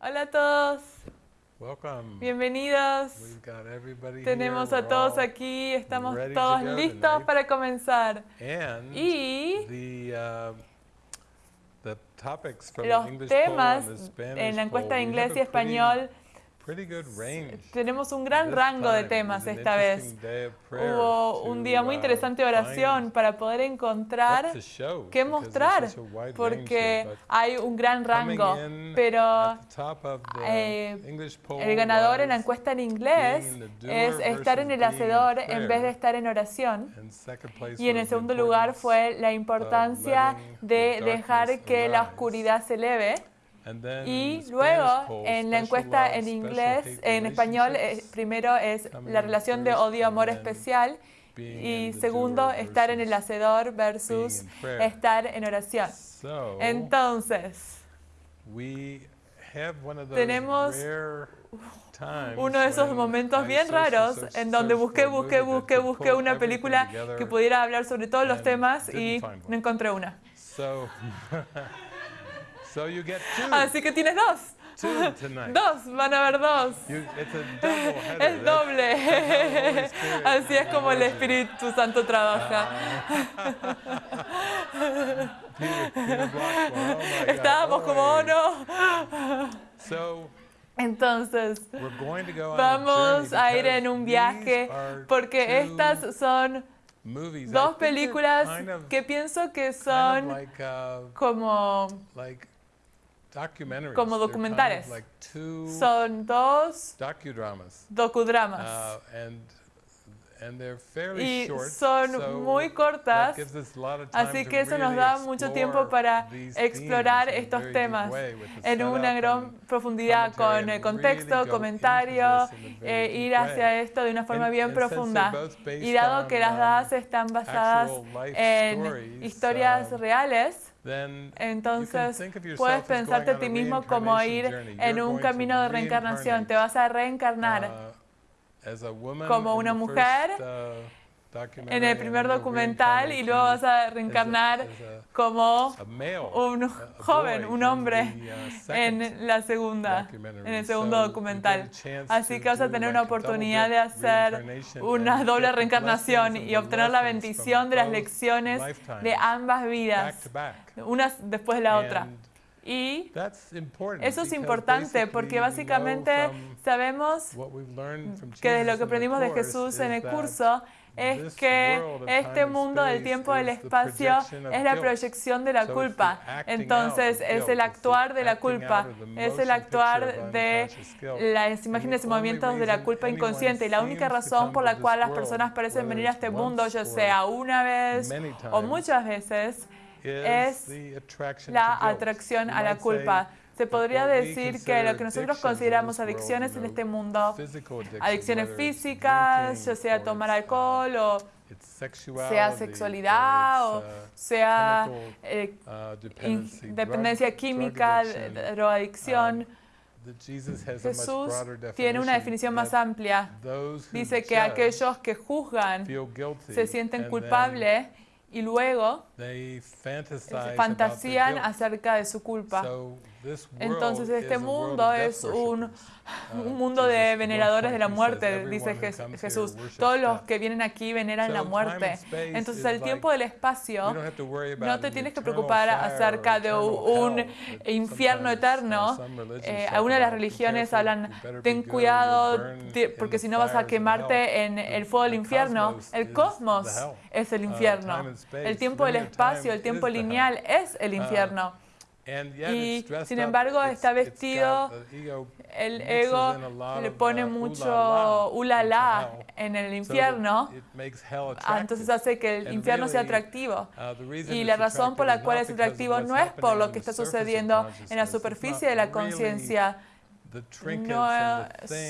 Hola a todos, Welcome. bienvenidos. We've got everybody Tenemos a todos aquí, estamos todos listos tonight. para comenzar. And Y the, uh, the topics from los the English temas en la encuesta de inglés y español. Tenemos un gran rango de temas esta vez. Hubo un día muy uh, interesante de oración para poder encontrar qué mostrar, porque hay un gran rango, pero eh, el ganador en la encuesta en inglés es estar en el hacedor en vez de estar en oración. Y en el segundo lugar fue la importancia de dejar que la oscuridad se eleve. Y luego, en la encuesta en inglés, en español, eh, primero es la relación de odio-amor especial. Y segundo, estar en el hacedor versus estar en oración. Entonces, tenemos uno de esos momentos bien raros en donde busqué, busqué, busqué, busqué una película que pudiera hablar sobre todos los temas y no encontré una. So, you get two, Así que tienes dos. two tonight. Dos, van a haber dos. You, it's a double header. Es doble. Así es como el Espíritu Santo trabaja. Estábamos como, Oh, no. So, Entonces, we're going to go on a vamos a ir en un viaje porque estas son dos películas que pienso que son like, uh, como. Como They're kind of documentales. like two son dos docudramas. docudramas. Uh, and and they're fairly Y short, son so muy cortas, Así que eso nos da mucho tiempo para explorar estos temas en una gran profundidad con el contexto, really comentario, eh, ir hacia esto de una forma And- bien and profunda. Y dado que las dos están basadas actual life en historias um, reales, entonces puedes pensarte a ti mismo como ir en un camino de reencarnación. Te vas a reencarnar uh, como una mujer uh, en el primer documental y luego vas a reencarnar como un joven, un in hombre en la segunda, en el segundo documental. Así que vas a tener una oportunidad de hacer una and doble reencarnación y obtener la bendición de las lecciones de ambas vidas, una después de la otra. And Y that's important eso es importante porque básicamente sabemos what we've learned from que de lo que aprendimos de Jesús en el curso es que este mundo del tiempo del espacio es la proyección de la culpa. Entonces es el actuar de la culpa, es el actuar de las imágenes y movimientos de la culpa inconsciente. Y la única razón por la cual las personas parecen venir a este mundo, ya sea una vez o muchas veces, es la atracción a la culpa. Se podría decir que lo que nosotros consideramos adicciones en este mundo, adicciones físicas, ya sea tomar uh, alcohol o sea sexualidad o uh, sea eh, uh, dependencia química, addiction, drogadicción. much Jesús tiene una definición más amplia. Dice que aquellos que juzgan se sienten culpables y luego fantasían acerca de su culpa. Entonces este mundo es un. Uh, un mundo de veneradores de la muerte, dice "Everyone who Jes- comes here Jesús. Todos los death." que vienen aquí veneran la muerte. Entonces el tiempo del espacio no te tienes que preocupar acerca de un infierno uh, eterno. Eh, algunas de las religiones hablan, ten cuidado, porque si no vas a fires of hell." quemarte en el fuego del infierno. El cosmos es el Uh, infierno. El tiempo del espacio, el tiempo lineal es el infierno. And yet Y, sin embargo, está vestido, El ego le of, pone mucho ulala en el infierno, ah, entonces hace que el infierno sea atractivo. Uh, Y la razón por la cual es atractivo no es por lo que está sucediendo en la superficie de la conciencia, no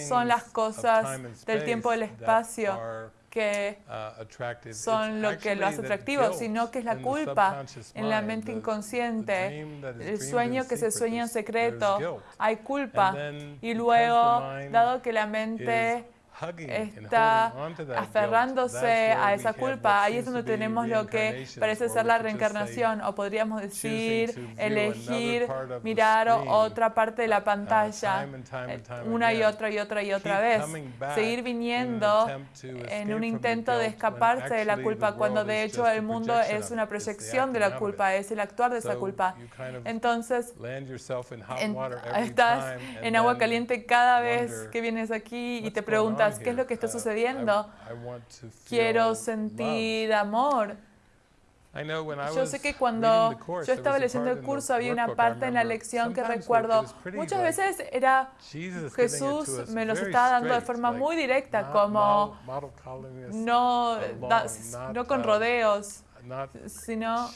son las cosas del tiempo del space that espacio que uh, son lo que lo hace atractivo, sino que es la culpa en la mente inconsciente, el sueño que se sueña en secreto, hay culpa. Y luego, dado que la mente está aferrándose a esa culpa, ahí es donde tenemos lo que parece ser la reencarnación, o podríamos decir, elegir mirar otra parte de la uh, pantalla una y otra y otra y otra vez, seguir viniendo en un intento de escaparse de la culpa, cuando de hecho el mundo es una proyección de la culpa, es el actuar de esa culpa. Entonces, en- estás en agua caliente cada vez que vienes aquí y te preguntas, ¿qué es lo que está sucediendo? Quiero sentir amor. Yo sé que cuando yo estaba leyendo el curso, había una parte en la lección que recuerdo, muchas veces era Jesús me los estaba dando de forma muy directa, como no, no con uh, rodeos, sino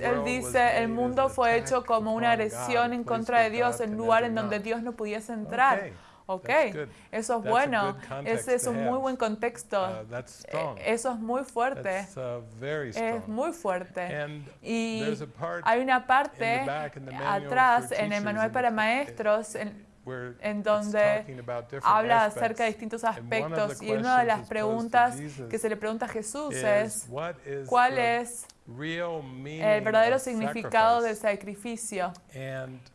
él dice, el mundo fue hecho como una agresión en contra de Dios, can lugar en donde. Dios no pudiese entrar. Okay, Ok, eso es bueno, ese es un muy buen contexto, Uh, Eh, eso es muy fuerte, uh, es muy fuerte. And Y hay una parte atrás en el manual para maestros en, en donde habla acerca de distintos aspectos y una de las preguntas que se le pregunta a Jesús es ¿cuál es el verdadero significado del sacrificio?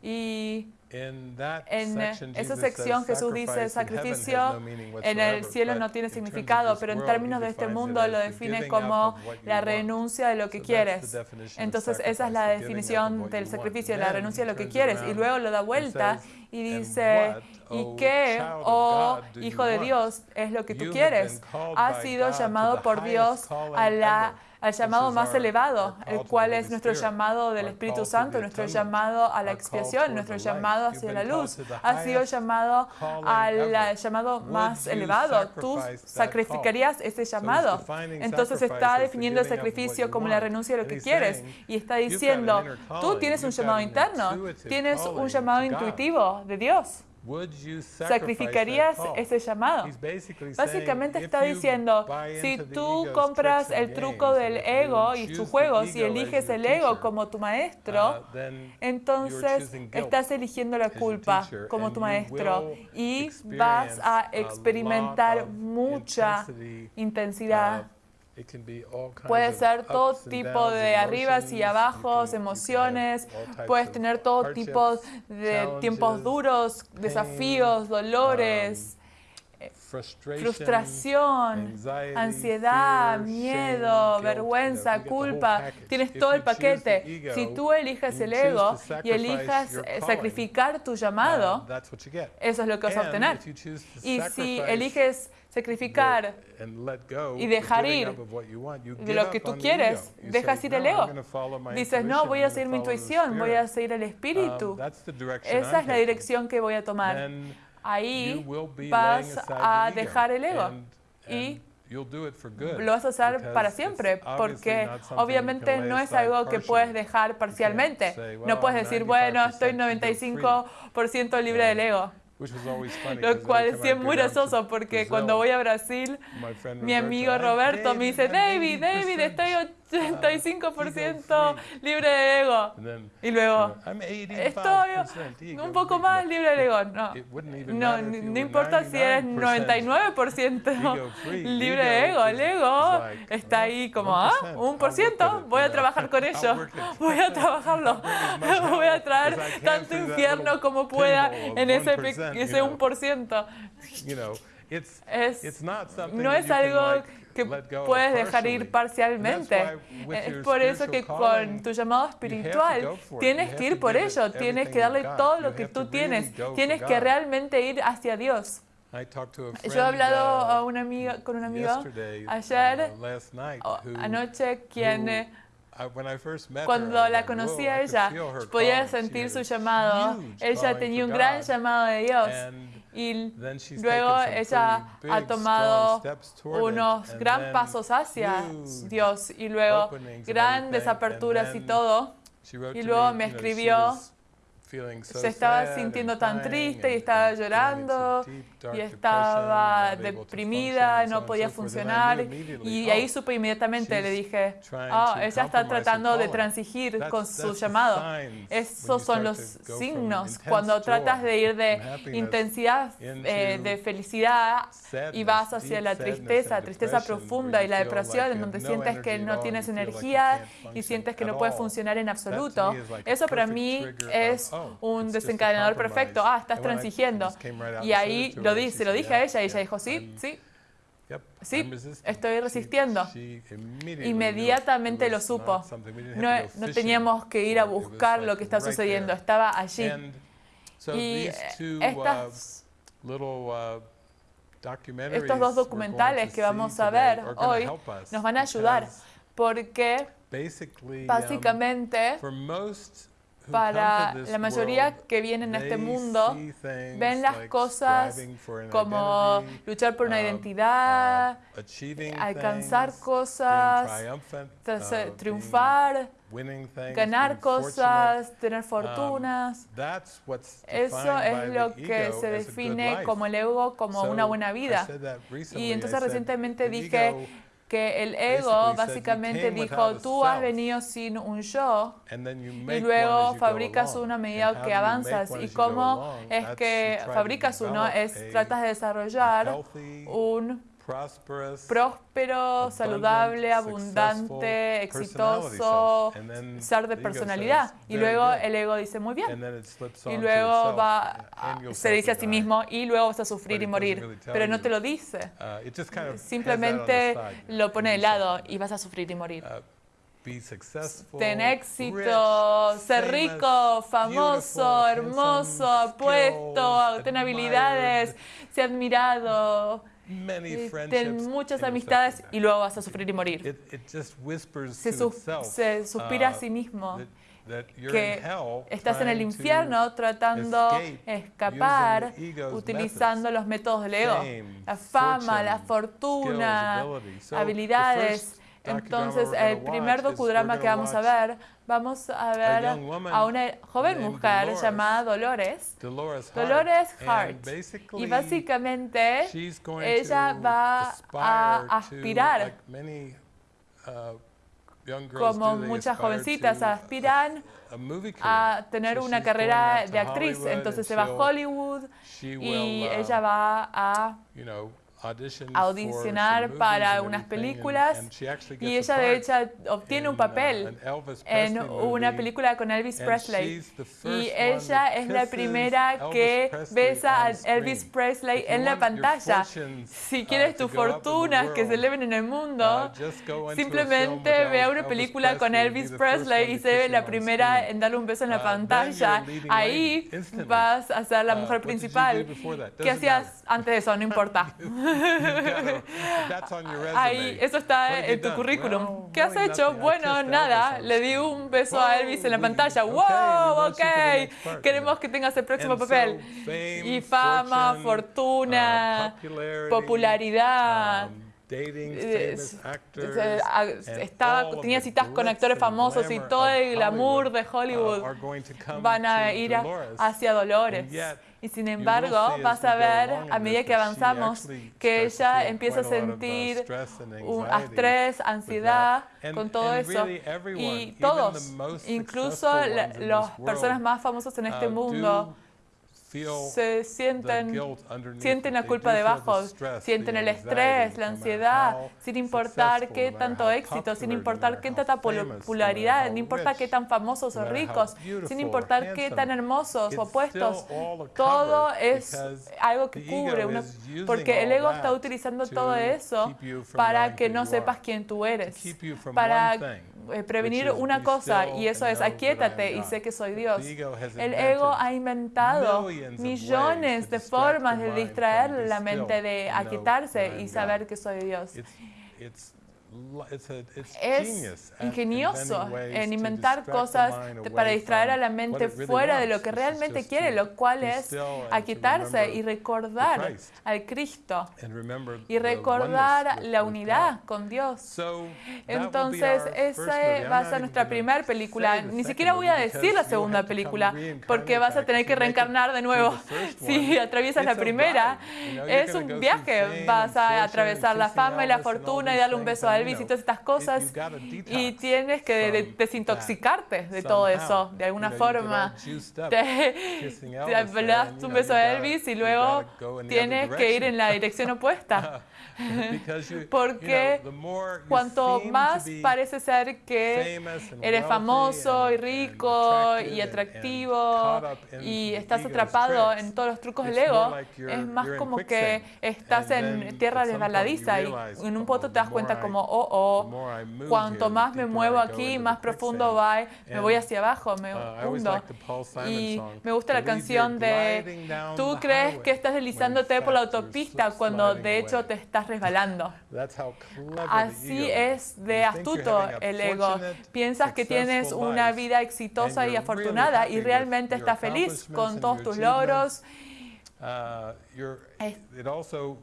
Y en section, esa sección Jesús dice, "Sacrifice in heaven has sacrificio en el whatsoever", cielo no tiene significado, pero en términos de este mundo lo define como la renuncia de lo que quieres. Entonces esa es la definición del sacrificio, la renuncia de lo que quieres. Y luego lo da vuelta y "And dice, ¿y O qué, oh hijo de? Dios, es lo que tú quieres? Has sido llamado por Dios a la, al llamado más elevado, el cual es nuestro llamado del Espíritu Santo, nuestro llamado a la expiación, nuestro llamado hacia la luz. Has sido llamado al llamado más elevado. Tú sacrificarías ese llamado. Entonces está definiendo el sacrificio como la renuncia de lo que quieres. Y está "You've got an diciendo, tú tienes un llamado interno, tienes un llamado intuitivo de Dios. ¿Sacrificarías ese llamado? Básicamente está diciendo, si tú compras el truco del ego y sus juegos y eliges el ego como tu maestro, uh, entonces estás eligiendo la culpa como tu maestro y vas a experimentar mucha intensidad. Puede ser todo tipo de arribas y abajos, emociones, puedes tener todo tipo de tiempos duros, desafíos, dolores, frustration, frustración, ansiedad, miedo, vergüenza, culpa. Tienes todo el paquete. Si tú eliges el ego y elijas eh, sacrificar tu llamado, eso es lo que vas a obtener. Y si eliges sacrificar the- and let go, y dejar ir de lo que tú quieres, dejas ir el "No, I'm ego. Dices, no, voy a seguir mi intuición, voy a Spirit." seguir el espíritu. Um, direction Esa es la dirección que voy a tomar. Ahí vas a dejar el ego y lo vas a hacer para siempre, porque obviamente no es algo que puedes dejar parcialmente. say, "Well, No puedes decir, bueno, estoy 95% 95% libre del ego. Lo cual es muy gracioso porque Brazil, cuando voy a Brasil, mi amigo "I'm Roberto me dice, David, David, I'm David, 80% estoy 85% ego-free." libre de ego. Y luego, estoy 85% ego un poco más libre del ego. No, no, no importa si eres 99% 99% ego-free. libre de ego. El ego está ahí como, ah, 1%, un por ciento, voy a trabajar con ello, voy a trabajarlo, voy a traer tanto infierno como pueda en ese, pe- 1%, you ese know. 1%. You know, it's, Es, no es algo que puedes dejar ir parcialmente. Es por eso que con tu llamado espiritual tienes que ir por ello, tienes que darle todo lo que tú tienes, tienes que realmente ir hacia Dios. Yo he hablado uh, a una amiga, con un amigo ayer, uh, who- anoche quien cuando la conocí "Whoa, a ella, podía sentir su a llamado. Ella tenía un gran llamado de Dios. Y luego ella ha tomado unos gran pasos hacia Dios y luego grandes aperturas y todo. y luego me, escribió se estaba sintiendo tan triste y estaba llorando y estaba deprimida, no podía funcionar. Y oh, ahí supe inmediatamente, le dije, ah, to ella está tratando de transigir con su llamado. Esos son los signos cuando tratas de ir de intensidad eh, de felicidad y vas hacia la tristeza, tristeza profunda y la depresión, en donde sientes que no tienes energía y sientes que no puedes funcionar en absoluto. Eso para mí es oh, un desencadenador perfecto. Ah, estás transigiendo. Y ahí to lo di, se lo dije a "Yeah, ella y ella dijo, sí, sí. Sí, I'm resisting." estoy resistiendo. Inmediatamente lo supo. No, no teníamos que ir a buscar lo que está sucediendo, estaba allí. Y eh, uh, estas, uh, estos dos documentales que vamos a ver hoy nos van a ayudar porque um, básicamente para la mayoría que vienen a este mundo ven las cosas como luchar por una um, identidad, uh, alcanzar cosas, uh, triunfar, ganar cosas, tener Um, fortunas. Eso es lo que se define como el ego como una buena vida. Y entonces recientemente dije que el ego said, "You básicamente came dijo, tú has venido sin un yo y luego fabricas along. uno a And medida que avanzas. Y cómo es que fabricas uno es tratas de desarrollar un próspero, saludable, abundante, exitoso ser de personalidad. Y "Very luego good." el ego dice, muy bien. Y luego va, se dice a sí mismo, y luego vas a sufrir y morir. Pero no te lo dice. Uh, Simplemente lo pone de lado y vas a sufrir y morir. uh, Ten éxito, ser rico, famoso, hermoso, apuesto, ten habilidades, ser admirado, ten muchas and you'll amistades y luego vas a sufrir y morir. It, it just whispers Se, itself, se suspira a uh, sí mismo that, that you're que in hell estás en el infierno tratando escape escapar utilizando los métodos del ego. La fama, la fortuna, habilidades. Docudrama Entonces, el primer docudrama que vamos a ver, vamos a ver a una joven mujer llamada Dolores. Dolores Hart. Y básicamente ella va a aspirar, uh, como muchas jovencitas aspiran a tener una carrera de actriz. Entonces se va a Hollywood y will, uh, ella va a audicionar para unas películas y ella de hecho obtiene un uh, papel en una película con Elvis Presley. Y ella es la primera que besa a. Elvis Presley en la pantalla. Si uh, quieres tus fortunas que se eleven en el mundo, uh, simplemente vea una película con Elvis Presley y se ve la primera en darle un beso en la pantalla. Ahí vas a ser la mujer principal. ¿Qué hacías antes de eso? No importa. Ahí, eso está en tu currículum. ¿Qué has hecho? Bueno, nada. Le di un beso a Elvis en la pantalla. ¡Wow! Ok. Queremos que tengas el próximo papel. Y fama, fortuna, uh, popularity, popularidad. Dating Eh, famous actors, se- a- and estaba, tenía citas con actores famosos y todo el glamour de uh, Hollywood van a ir a- hacia Dolores. Y sin embargo, vas a ver a medida que avanzamos que ella empieza a sentir un estrés, ansiedad con todo eso. Y todos, the most incluso las this personas world, más famosas en este uh, mundo, se sienten sienten la culpa debajo, sienten el estrés, la ansiedad, sin importar qué tanto éxito, sin importar qué tanta popularidad, no importa qué tan famosos o ricos, sin or importar qué tan hermosos o a todo es algo que cubre, using porque el ego está utilizando to todo eso para que no sepas quién tú to eres, keep you from para one thing, eh, prevenir which is una be cosa still y eso and es know that I aquíétate am y God. sé que soy Dios es ingenioso en inventar cosas para distraer a la mente fuera de lo que realmente quiere, lo cual es aquitarse y recordar al Cristo y recordar la unidad con Dios. Entonces, esa va a ser nuestra primera película. Ni siquiera voy a decir la segunda película, porque vas a tener que reencarnar de nuevo. si atraviesas la primera. Es un viaje, vas a atravesar la fama y la fortuna y darle un beso a general estas cosas y tienes que desintoxicarte de todo eso, de alguna forma. Te, das un beso a Elvis y luego tienes que ir en la dirección opuesta. Porque cuanto más parece ser que eres famoso y rico y atractivo y estás atrapado en todos los trucos del ego, es más como que estás en tierra resbaladiza y en un punto te das cuenta como, oh, oh, cuanto más me muevo aquí, más profundo va, eh, me voy hacia abajo, me hundo. Y me gusta la canción de, tú crees que estás deslizándote por la autopista cuando de hecho te estás resbalando. Así es de astuto el ego. Piensas que tienes una vida exitosa y afortunada y realmente estás feliz con todos tus logros.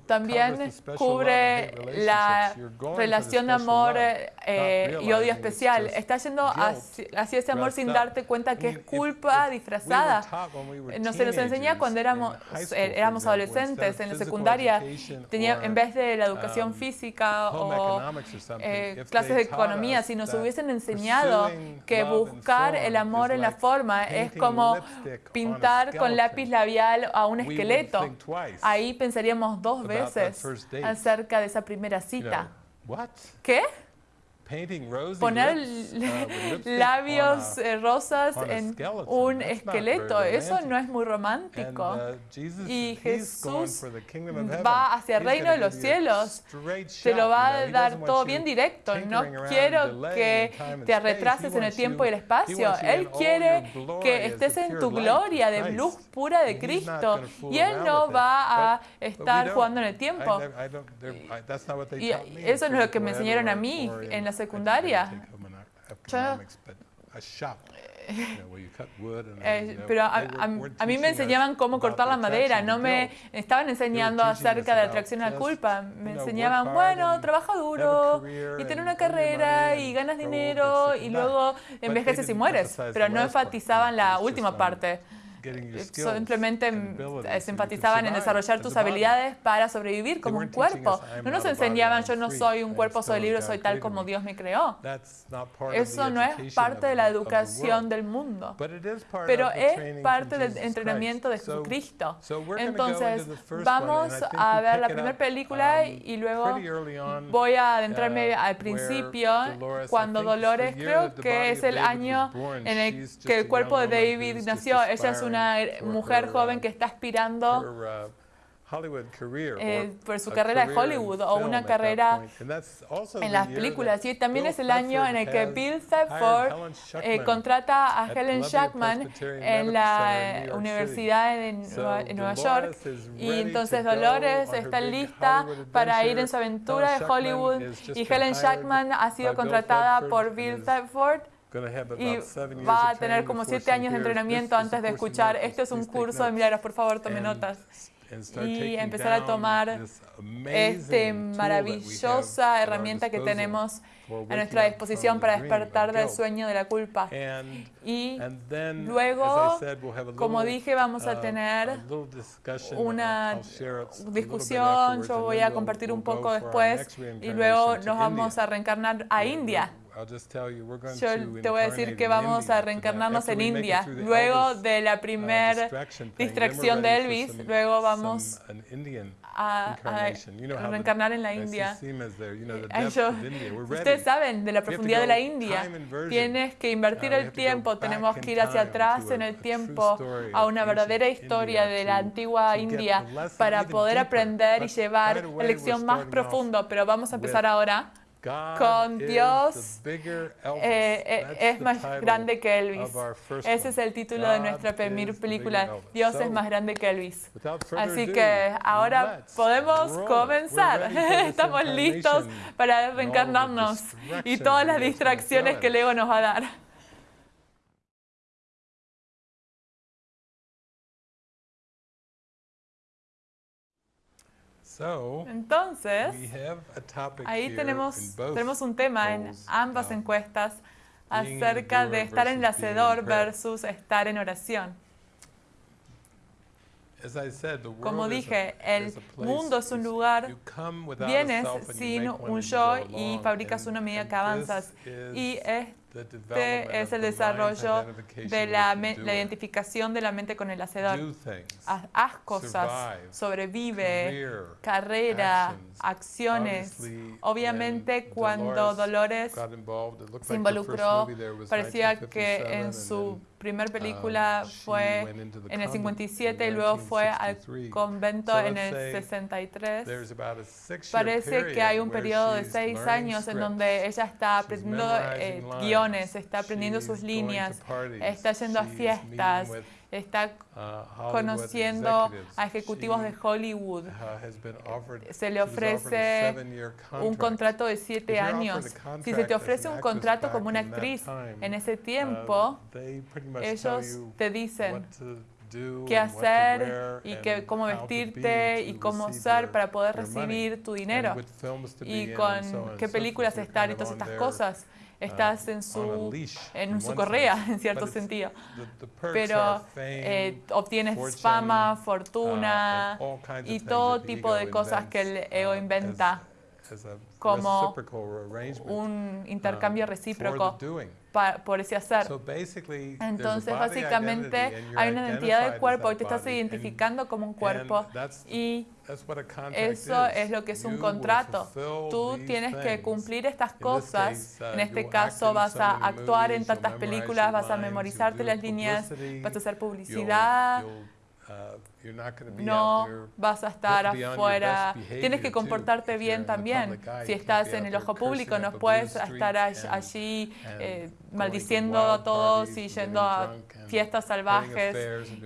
También cubre la relación de amor eh, eh, y odio especial. Estás yendo hacia ese amor sin darte cuenta que es culpa disfrazada. No se nos enseña cuando éramos, eh, éramos adolescentes en la secundaria, tenía, en vez de la educación física o eh, clases de economía, si nos hubiesen enseñado que buscar el amor en la forma es como pintar con lápiz labial a un esqueleto, Ahí pensaríamos dos veces acerca de esa primera cita. ¿Qué? Poner labios eh, rosas en un esqueleto, eso no es muy romántico. Y Jesús va hacia el reino de los cielos, te lo va a dar todo bien directo. No quiero que te retrases en el tiempo y el espacio. Él quiere que estés en tu gloria de luz pura de Cristo. y Él no va a estar jugando en el tiempo. Y eso no es lo que me enseñaron a mí en las secundaria. Eh, pero a, mí me enseñaban cómo cortar la madera, no me estaban enseñando acerca de la atracción a la culpa, me enseñaban, bueno, trabaja duro y tener una carrera y ganas dinero y luego envejeces y mueres, pero no enfatizaban la última parte simplemente enfatizaban eh, en desarrollar tus habilidades para sobrevivir como un cuerpo. No nos enseñaban, yo no soy un cuerpo, soy libre, soy tal como Dios me creó. Eso no es parte de la educación del mundo, pero es parte del entrenamiento de Jesucristo. Entonces, vamos a ver la primera película y luego voy a adentrarme al principio, cuando Dolores, creo que es el año en el que el cuerpo de David nació. Ella es una una er, mujer joven que está aspirando eh, por su carrera de Hollywood o una carrera en las películas. Y también es el año en el que Bill Thetford eh, contrata a Helen Shackman en la Universidad de Nueva York. Y entonces Dolores está lista para ir en su aventura de Hollywood y Helen Shackman ha sido contratada por Bill Thetford y va a tener como siete años de entrenamiento antes de escuchar, este es un curso de milagros, por favor, tome notas. Y empezar a tomar esta maravillosa herramienta que tenemos a nuestra disposición para despertar del sueño de la culpa. Y luego, como dije, vamos a tener una discusión, yo voy a compartir un poco después, y luego nos vamos a reencarnar a India. Yo te voy a decir que vamos a reencarnarnos en India. Luego de la primer distracción de Elvis, luego vamos a, a reencarnar en la India. Eh, ustedes saben de la profundidad de la India. Tienes que invertir el tiempo, tenemos que ir hacia atrás en el tiempo a una verdadera historia de la antigua India para poder aprender y llevar la lección más profunda. Pero vamos a empezar ahora con Dios eh, es más grande que Elvis. Ese es el título de nuestra primera película. Dios es más grande que Elvis. Así que ahora podemos comenzar. Estamos listos para reencarnarnos y todas las distracciones que el ego nos va a dar. Entonces, ahí tenemos, tenemos un tema en ambas encuestas acerca de estar en el hacedor versus estar en oración. Como dije, el mundo es un lugar, vienes sin un yo y fabricas una medida que avanzas. Y es es el desarrollo de la, identificación de la mente con el hacedor. Haz, cosas, sobrevive, carrera, acciones. Obviamente cuando Dolores se involucró, parecía que en su primera película um, fue en el 57 y luego fue al convento en el 63. Parece que hay un periodo de seis años en donde ella está aprendiendo eh, guiones, está aprendiendo sus líneas, está yendo a fiestas, está uh, conociendo a ejecutivos de Hollywood. Uh, se le ofrece un contrato de siete años. Si se te ofrece un contrato como una actriz en ese tiempo, uh, ellos te dicen qué hacer y que, cómo vestirte y cómo ser para poder recibir tu dinero. y con qué películas estar y todas estas cosas estás en su, en su correa, en cierto sentido. Pero eh, obtienes fama, fortuna y todo tipo de cosas que el ego inventa como un intercambio um, recíproco por ese hacer. Entonces, básicamente, hay una identidad del cuerpo y te estás identificando como un cuerpo y eso es lo que es un contrato. Tú tienes que cumplir estas cosas. Uh, en este caso, vas a actuar en tantas películas, vas a memorizarte las líneas, vas a hacer publicidad. No vas a estar afuera. Tienes que comportarte bien también. Si estás en el ojo público, no puedes estar allí eh, maldiciendo a todos y yendo a fiestas salvajes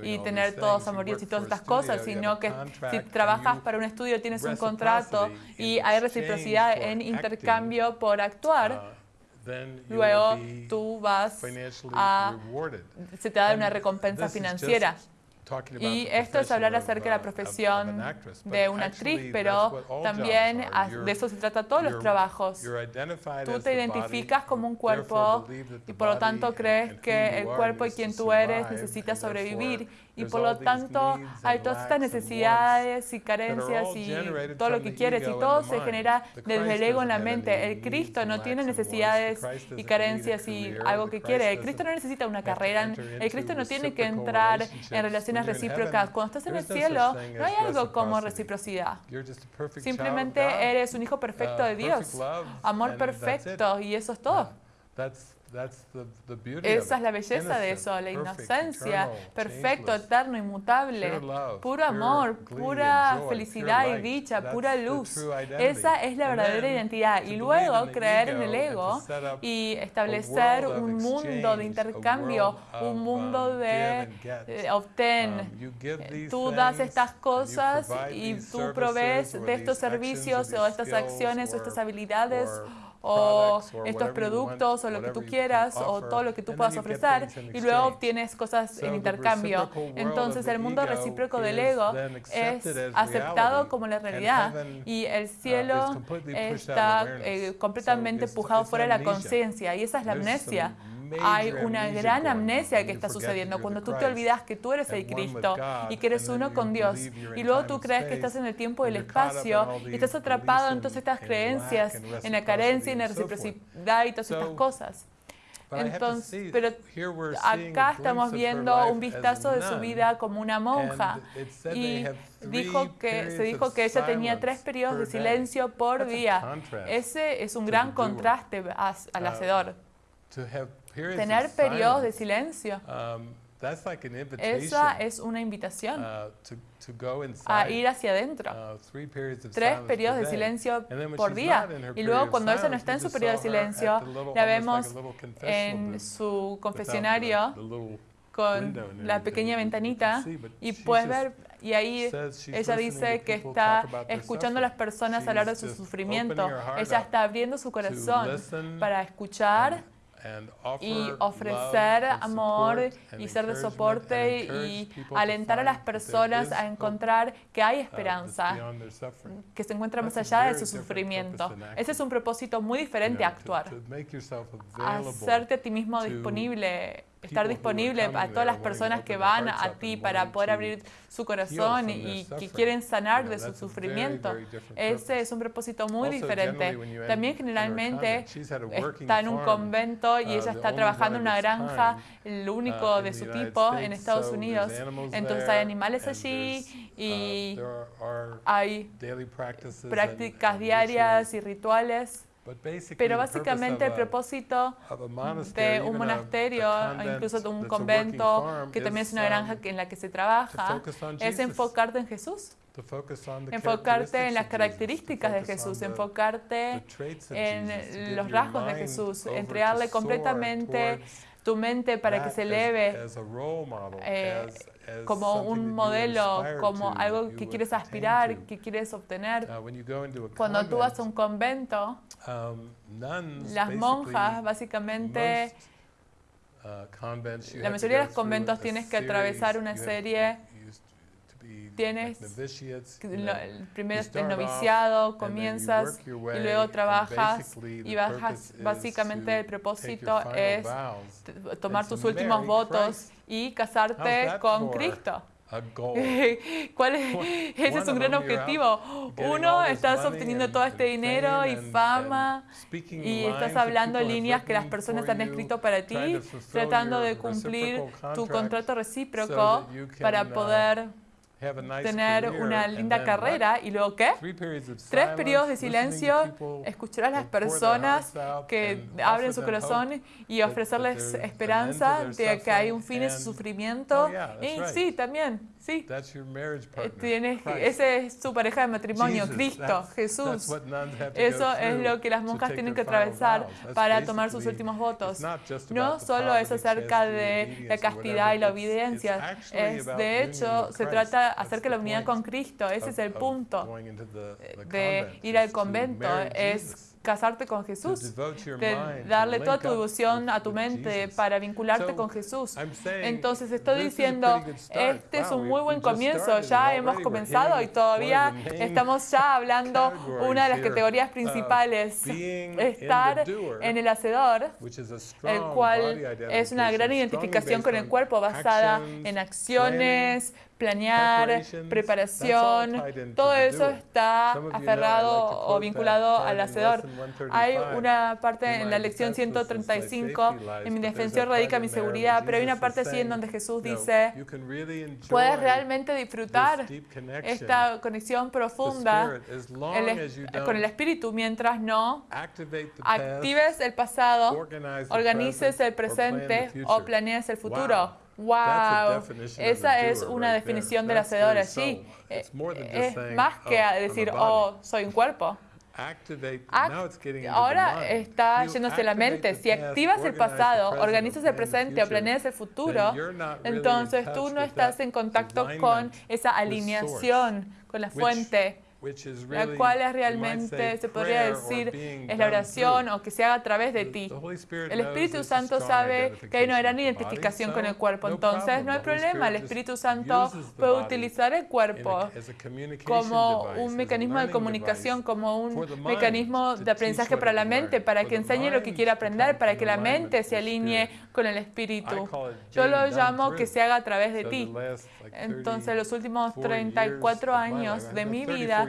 y tener todos amoríos y todas estas cosas, sino que si trabajas para un estudio tienes un contrato y hay reciprocidad en intercambio por actuar, uh, luego tú vas a... se te da una recompensa financiera. Y esto es hablar acerca de la profesión de una actriz, pero también de eso se trata todos los trabajos. Tú te identificas como un cuerpo y por lo tanto crees que el cuerpo y quien tú eres necesita sobrevivir y por lo tanto hay todas estas necesidades y carencias y todo lo que quieres y todo se genera desde el ego en la mente. El Cristo no tiene necesidades y carencias y algo que quiere. El Cristo no necesita una carrera. El Cristo no tiene que entrar en relaciones recíprocas. Cuando estás en el cielo no hay algo como reciprocidad. Simplemente eres un hijo perfecto de Dios. Amor perfecto y eso es todo. Esa es la belleza de eso, la inocencia, perfecto, eterno, inmutable, puro amor, pura felicidad y dicha, pura luz. Esa es la verdadera identidad. Y luego creer en el ego y establecer un mundo de intercambio, un mundo um, de eh, obtén. Um, tú das estas cosas y tú provees de estos servicios o estas acciones o estas habilidades o estos productos o lo que tú quieras o todo lo que tú puedas ofrecer y luego obtienes cosas en intercambio. Entonces el mundo recíproco del ego es aceptado como la realidad y el uh, cielo está eh, completamente empujado fuera de la conciencia y esa es la amnesia hay una gran amnesia que está sucediendo cuando tú te olvidas que tú eres el Cristo y que eres uno con Dios. Y luego tú crees que estás en el tiempo y el espacio y estás atrapado en todas estas creencias, en la carencia, en la reciprocidad y todas estas cosas. Entonces, pero acá estamos viendo un vistazo de su vida como una monja y dijo que, se dijo que ella tenía tres periodos de silencio por día. Ese es un gran contraste al uh, hacedor tener periodos de silencio. Um, Esa es una invitación uh, a ir hacia adentro. Uh, Tres periodos de silencio por día. Y luego cuando ella no está en su periodo de silencio, la vemos en su confesionario con la pequeña ventanita y puedes ver, y ahí ella dice que está escuchando a las personas hablar de su sufrimiento. Ella está abriendo su corazón para escuchar y ofrecer amor y ser de soporte y alentar a las personas a encontrar que hay uh, esperanza, que se encuentra más allá de su sufrimiento. Ese es un propósito muy diferente a actuar. Hacerte a ti mismo disponible estar disponible a todas las personas que van a ti para poder abrir su corazón y que quieren sanar de su sufrimiento. Ese es un propósito muy diferente. También generalmente está en un convento y uh, ella está trabajando en una granja, el único uh, de su tipo en Estados Unidos. Entonces hay animales allí uh, y hay prácticas diarias y rituales. Pero básicamente el propósito de un monasterio, incluso de un convento, que también es una granja en la que se trabaja, es enfocarte en Jesús. Enfocarte en las características de Jesús, enfocarte en los rasgos de Jesús, entregarle completamente tu mente para que se eleve eh, como un modelo, como algo que quieres aspirar, que quieres obtener. Cuando tú vas a un convento, um, las monjas básicamente, uh, la mayoría de los conventos tienes que atravesar una serie tienes el primero el noviciado, comienzas y luego trabajas y bajas. Básicamente el propósito es tomar tus últimos votos y casarte con Cristo. ¿Cuál es? Ese es un gran objetivo. Uno, estás obteniendo todo este dinero y fama y estás hablando líneas que las personas han escrito para ti, tratando de cumplir tu contrato recíproco para uh, poder tener una linda carrera y luego qué? Tres periodos de silencio, escuchar a las personas que abren su corazón y ofrecerles esperanza de que hay un fin en su sufrimiento. Oh, y sí, también, Sí. Eh, tienes, ese es su pareja de matrimonio, Cristo, Jesús. Eso es lo que las monjas tienen que atravesar para tomar sus últimos votos. No solo es acerca de la castidad y la obediencia, es de hecho se trata acerca de la unidad con Cristo. Ese es el punto de ir al convento, es casarte con Jesús, de darle toda tu devoción a tu mente para vincularte con Jesús. Entonces estoy diciendo, este es un muy buen comienzo, ya hemos comenzado y todavía estamos ya hablando. Una de las categorías principales, estar en el hacedor, el cual es una gran identificación con el cuerpo basada en acciones, planear, preparación, todo eso está aferrado o vinculado al hacedor. Hay una parte en la lección 135, en mi defensión radica mi seguridad, pero hay una parte así en donde Jesús dice, puedes realmente disfrutar esta conexión profunda con el Espíritu mientras no actives el pasado, organices el presente o planees el futuro. Wow, esa es una definición del hacedor allí. Es más que decir, oh, soy un cuerpo. ahora está yéndose la mente. Si activas el pasado, organizas el presente o planeas el futuro, entonces tú no estás en contacto con esa alineación, con la fuente la cual es realmente, se podría decir, es la oración o que se haga a través de ti. El Espíritu Santo sabe que hay una gran identificación con el cuerpo, entonces no hay problema. El Espíritu Santo puede utilizar el cuerpo como un mecanismo de comunicación, como un mecanismo de aprendizaje para la mente, para que enseñe lo que quiere aprender, para que la mente se alinee con el Espíritu. Yo lo llamo que se haga a través de ti. Entonces, los últimos 34 años de mi vida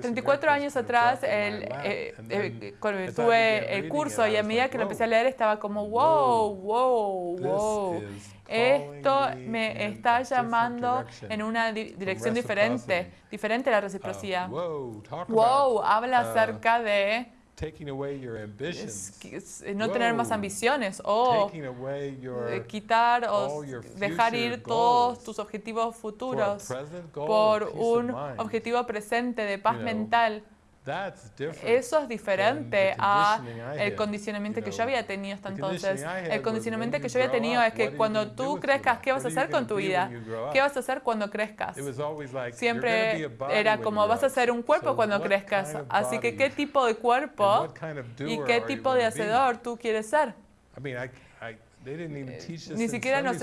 34 años atrás, el, eh, eh, cuando tuve el curso y a medida que lo empecé a leer estaba como, wow, wow, wow. Esto me está llamando en una dirección diferente, diferente a la reciprocidad. Wow, habla uh, acerca de no tener más ambiciones o quitar o dejar ir todos tus objetivos futuros por un objetivo presente de paz mental. Eso es diferente a el condicionamiento que yo había tenido hasta entonces. El condicionamiento que yo había tenido es que cuando tú crezcas, ¿qué vas a hacer con tu vida? ¿Qué vas a hacer cuando crezcas? Siempre era como vas a ser un cuerpo cuando crezcas. Así que, ¿qué tipo de cuerpo y qué tipo de hacedor tú quieres ser? Ni siquiera nos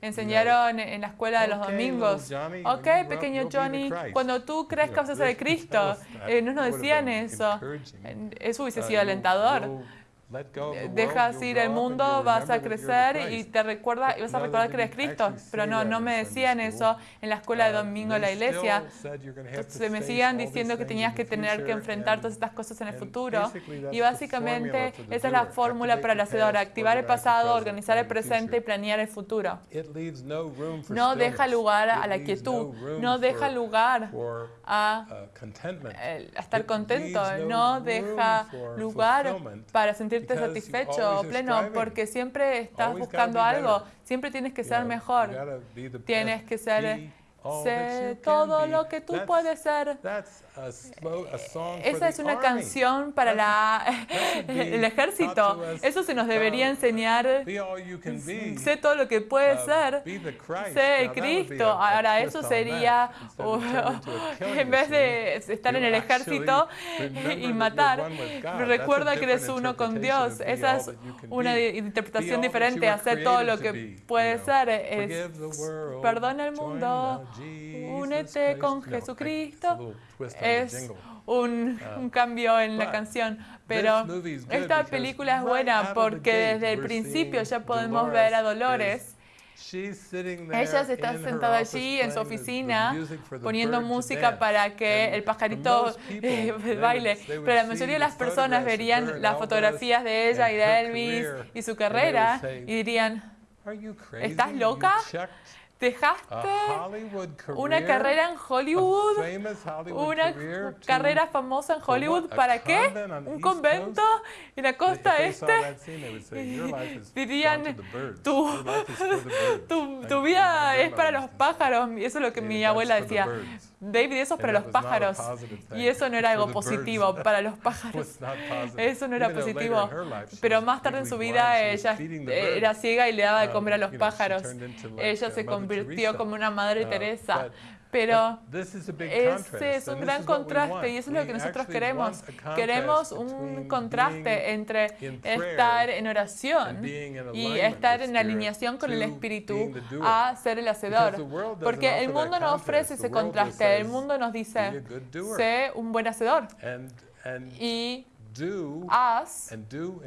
enseñaron en la escuela de los domingos. Ok, pequeño Johnny, cuando tú crezcas vas a ser Cristo. Eh, no nos decían eso. Eso hubiese sido alentador. Dejas ir el mundo, vas a crecer y te recuerda, y vas a recordar que eres Cristo. Pero no, no me decían eso en la escuela de domingo en la iglesia. Se me siguen diciendo que tenías que tener que enfrentar todas estas cosas en el futuro. Y básicamente esa es la fórmula para el hacedor, activar el pasado, organizar el presente y planear el futuro. No deja lugar a la quietud, no deja lugar a, a estar contento, no deja lugar para sentir satisfecho o pleno porque siempre estás buscando algo, siempre tienes que ser mejor, tienes que ser Sé todo lo que tú puedes ser. Esa es una canción para la, el ejército. Eso se nos debería enseñar. Sé todo lo que puedes ser. Sé Cristo. Ahora, eso sería, en vez de estar en el ejército y matar, recuerda que eres uno con Dios. Esa es una interpretación diferente. Hacer todo lo que puedes ser. Es, perdona el mundo únete con Jesucristo. Es un, uh, un cambio en la canción, pero esta película es buena porque desde el principio ya podemos ver a Dolores. Ella se está sentada allí en su oficina poniendo música para que el pajarito baile, pero la mayoría de las personas verían las fotografías de ella y de Elvis y su carrera y dirían, ¿estás loca? Dejaste una carrera en Hollywood, una carrera famosa en Hollywood, ¿para qué? ¿Un convento en la costa este? Dirían, tu, tu, vida es para los pájaros, eso es lo que mi abuela decía. David, eso es para los pájaros. Y eso no era algo positivo para los pájaros. Eso no era positivo. Pero más tarde en su vida ella era ciega y le daba de um, comer a los pájaros. Ella se convirtió como una Madre uh, Teresa. Pero ese es un gran contraste y eso es lo que nosotros queremos. Queremos un contraste entre estar en oración y estar en alineación con el Espíritu a ser el hacedor. Porque el mundo no ofrece ese contraste. El mundo nos dice, sé un buen hacedor. Y haz,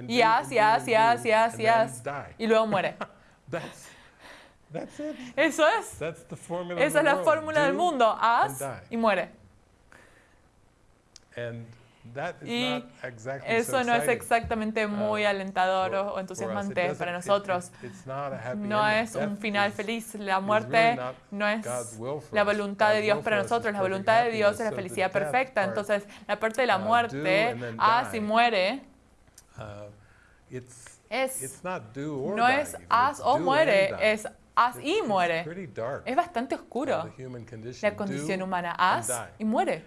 y haz, y haz, y haz, y haz, y haz, y luego muere. Eso es. Esa es la fórmula del mundo. Haz y muere. Y eso no es exactamente uh, muy alentador o entusiasmante para nosotros. No es un final feliz. La muerte no es la voluntad de Dios para nosotros. La voluntad de Dios es la felicidad perfecta. Entonces, la parte de la uh, muerte, haz y muere, uh, es, no es haz o muere, es haz y muere. Es bastante oscuro la condición humana. Haz y muere.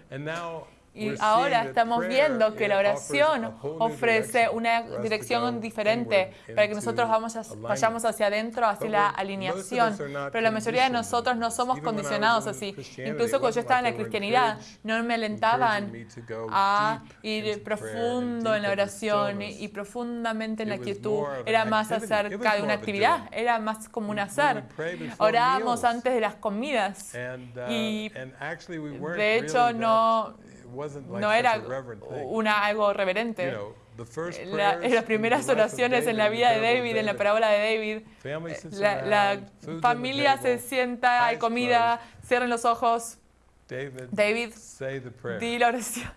Y ahora estamos viendo que la oración ofrece una dirección diferente para que nosotros vamos vayamos hacia adentro, hacia la alineación. Pero la mayoría de nosotros no somos condicionados así. Incluso cuando yo estaba en la cristianidad, no me alentaban a ir profundo en la oración y profundamente en la quietud. Era más acerca de una actividad, era más como un hacer. Orábamos antes de las comidas uh, y de hecho no no era una, algo reverente. las primeras oraciones en la vida de David, en la parábola de David, la, la familia se sienta, hay comida, cierren los ojos. David, di la oración.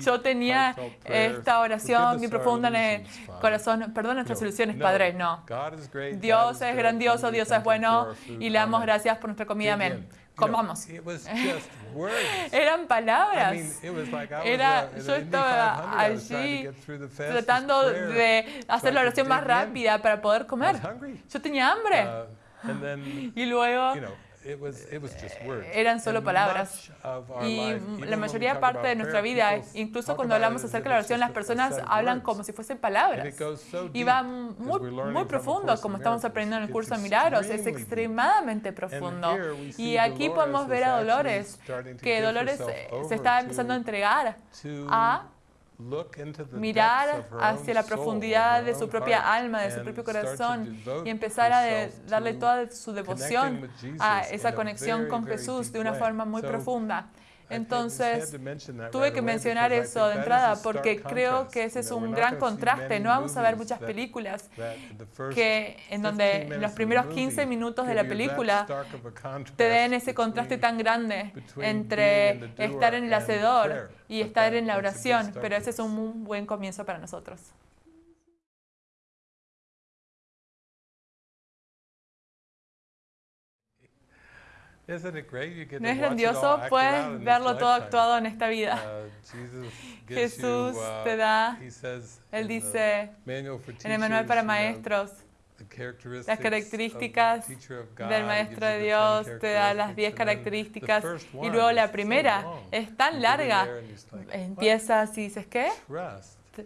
Yo tenía esta oración muy profunda en el corazón. Perdón nuestras soluciones, Padre. No. Dios es grandioso, Dios es bueno y le damos gracias por nuestra comida. Amén comamos. Eran palabras. Era, yo estaba allí tratando de hacer la oración más rápida para poder comer. Yo tenía hambre. Uh, y luego eran solo palabras. Y la mayoría parte de nuestra vida, incluso cuando hablamos acerca de la oración, las personas hablan como si fuesen palabras. Y va muy, muy profundo, como estamos aprendiendo en el curso de Milagros, es extremadamente profundo. Y aquí podemos ver a Dolores, que Dolores se está empezando a entregar a mirar hacia la profundidad de su propia alma, de su propio corazón y empezar a darle toda su devoción a esa conexión con Jesús de una forma muy profunda. Entonces, tuve que mencionar eso de entrada porque creo que ese es un gran contraste. No vamos a ver muchas películas que en donde los primeros 15 minutos de la película te den ese contraste tan grande entre estar en el hacedor y estar en la oración, pero ese es un buen comienzo para nosotros. ¿No es grandioso? Puedes verlo todo actuado en esta vida. Uh, Jesús uh, te da, Él dice en el manual para maestros, las características del Maestro de Dios, te da las 10 características y luego la primera es tan larga, empiezas y dices, ¿qué?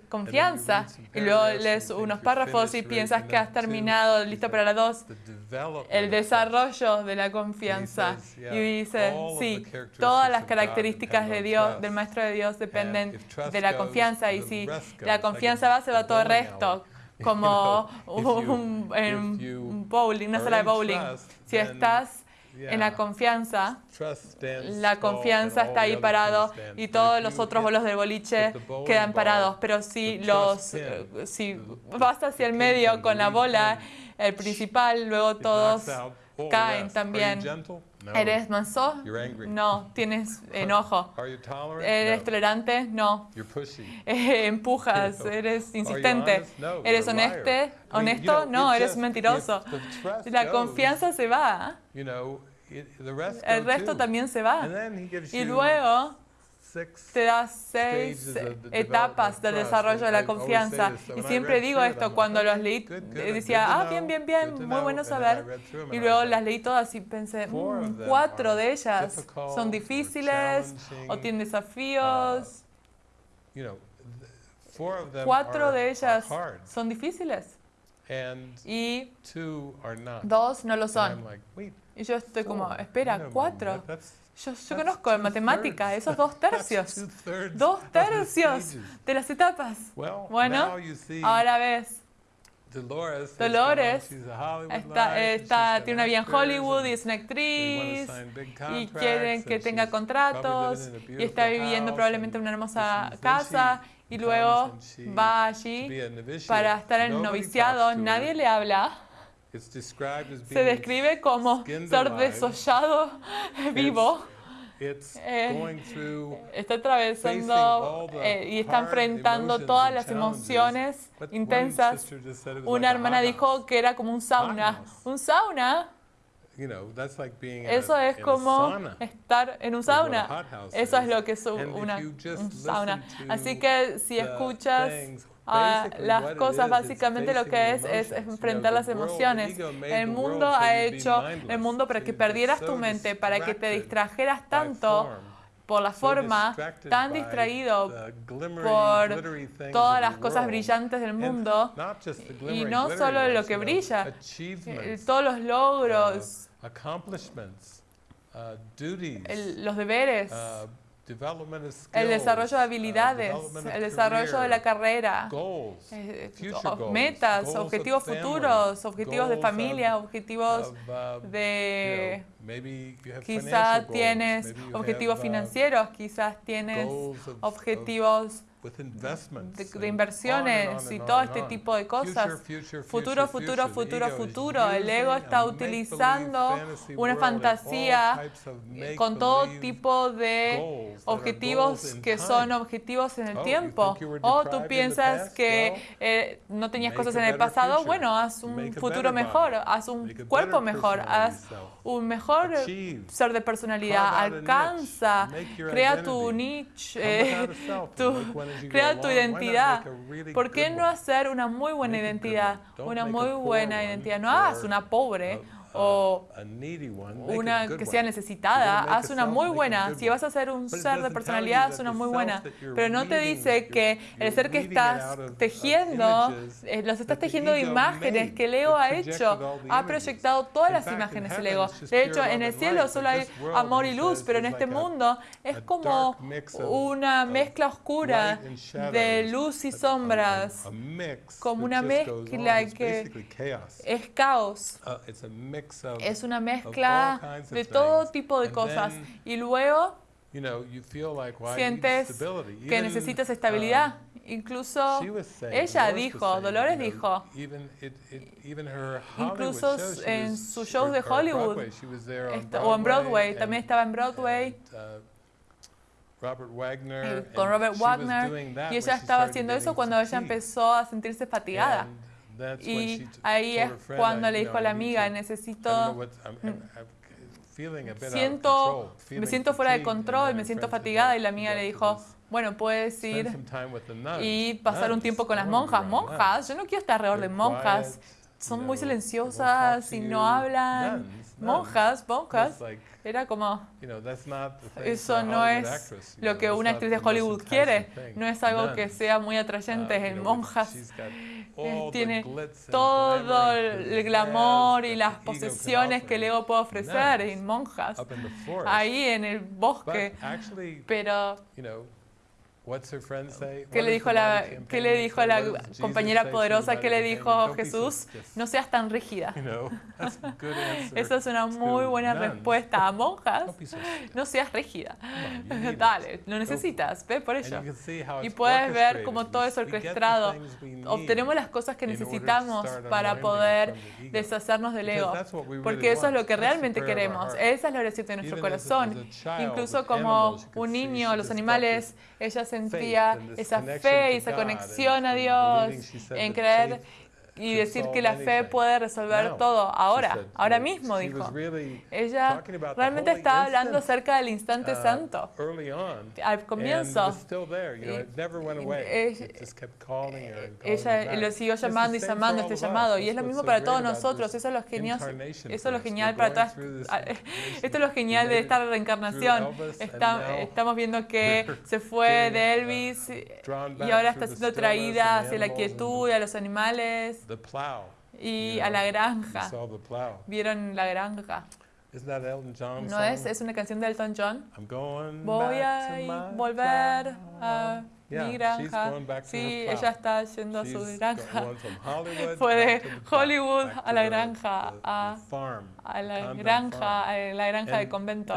Confianza. Y luego lees unos párrafos y piensas que has terminado, listo para la dos, el desarrollo de la confianza. Y dice, sí, todas las características de Dios, del Maestro de Dios dependen de la confianza. Y si la confianza va, se va todo el resto como un, un bowling, una sala de bowling. Si estás en la confianza, la confianza está ahí parado y todos los otros bolos del boliche quedan parados. Pero si, los, eh, si vas hacia el medio con la bola, el principal, luego todos caen también. ¿Eres manso? No. ¿Tienes enojo? ¿Eres tolerante? No. empujas, eres insistente. ¿Eres honesto? ¿Honesto? No, eres mentiroso. La confianza se va. El resto también se va. Y luego te da seis etapas del desarrollo de la confianza. Y siempre digo esto, cuando los leí, decía, ah, bien, bien, bien, muy bueno saber. Y luego las leí todas y pensé, mm, cuatro de ellas son difíciles o tienen desafíos. Cuatro de ellas son difíciles y dos no lo son. Y yo estoy como, espera, cuatro. Yo, yo conozco en matemática esos dos tercios. Dos tercios de las etapas. Bueno, ahora ves. Dolores está, está, tiene una vida en Hollywood y es una actriz y quieren que tenga contratos y está viviendo probablemente en una hermosa casa y luego va allí para estar en noviciado. Nadie le habla se describe como ser desollado vivo. Eh, está atravesando eh, y está enfrentando todas las emociones intensas. Una hermana dijo que era como un sauna. Un sauna eso es como estar en un sauna. Eso es lo que es una, un sauna. Así que si escuchas a las cosas, básicamente lo que es es enfrentar las emociones. El mundo ha hecho el mundo para que perdieras tu mente, para que te distrajeras tanto por la forma, tan distraído por todas las cosas brillantes del mundo, y no solo lo que brilla, eh, todos los logros, Uh, los deberes, uh, el desarrollo de uh, habilidades, el desarrollo de la carrera, eh, metas, objetivos futuros, objetivos de familia, objetivos de... Quizás tienes objetivos financieros, quizás tienes objetivos de, inversiones y todo este tipo de cosas. Futuro, futuro, futuro, futuro. El ego está utilizando una fantasía con todo tipo de objetivos que son objetivos en el tiempo. O tú piensas que eh, no tenías cosas en el pasado, bueno, haz un futuro mejor, haz un cuerpo mejor, haz un mejor ser de personalidad, alcanza, crea tu niche, eh, crea tu identidad. ¿Por qué no hacer una muy buena identidad? Una muy buena identidad. No hagas una pobre o una que sea necesitada, haz una muy buena. Si vas a hacer un ser de personalidad, haz una muy buena. Pero no te dice que el ser que estás tejiendo, eh, los estás tejiendo de imágenes que el ego ha hecho, ha proyectado todas las imágenes del ego. De hecho, en el cielo solo hay amor y luz, pero en este mundo es como una mezcla oscura de luz y sombras, como una mezcla que es caos. Uh, es una mezcla de todo tipo de cosas. Y luego sientes que necesitas estabilidad. Um, Incluso ella dijo, Dolores dijo, incluso en sus shows de Hollywood o en Broadway, también estaba en Broadway uh, con Robert Wagner y ella estaba haciendo eso cuando ella empezó a sentirse fatigada. Y ahí es cuando le dijo a la amiga, necesito... Mm, siento, me siento fuera de control, me siento fatigada y la amiga le dijo, bueno, puedes ir y pasar un tiempo con las monjas. Monjas, yo no quiero estar alrededor de monjas. Son muy silenciosas y no hablan. Monjas, monjas. Era como, eso no es lo que una actriz de Hollywood quiere, no es algo que sea muy atrayente uh, en monjas. Eh, tiene todo el glamour y las posesiones que el ego puede ofrecer en monjas, ahí en el bosque. Pero ¿Qué le dijo la, ¿qué le dijo la compañera poderosa? ¿Qué le dijo Jesús? No seas tan rígida. Esa es una muy buena respuesta. A monjas, no seas rígida. Dale, lo necesitas, ve por ello. Y puedes ver cómo todo es orquestado. Obtenemos las cosas que necesitamos para poder deshacernos del ego. Porque eso es lo que realmente queremos. Esa es la oración de nuestro corazón. Incluso como un niño, los animales, ellas sentía esa fe y esa conexión a Dios, en creer y decir que la fe puede resolver todo ahora, ahora mismo, dijo. Ella realmente estaba hablando acerca del instante uh, santo. Al comienzo, ella lo siguió llamando y llamando este llamado. Y es lo mismo para todos nosotros. Eso es lo genial, eso es lo genial para todas. Esto es lo genial de esta reencarnación. estamos viendo que se fue de Elvis y ahora está siendo traída hacia la quietud y a los animales y a la granja. ¿Vieron la granja? ¿No es? ¿Es una canción de Elton John? Voy a volver a mi granja. Sí, ella está yendo a su granja. Fue de Hollywood a la granja, a, a la granja, a la granja de convento.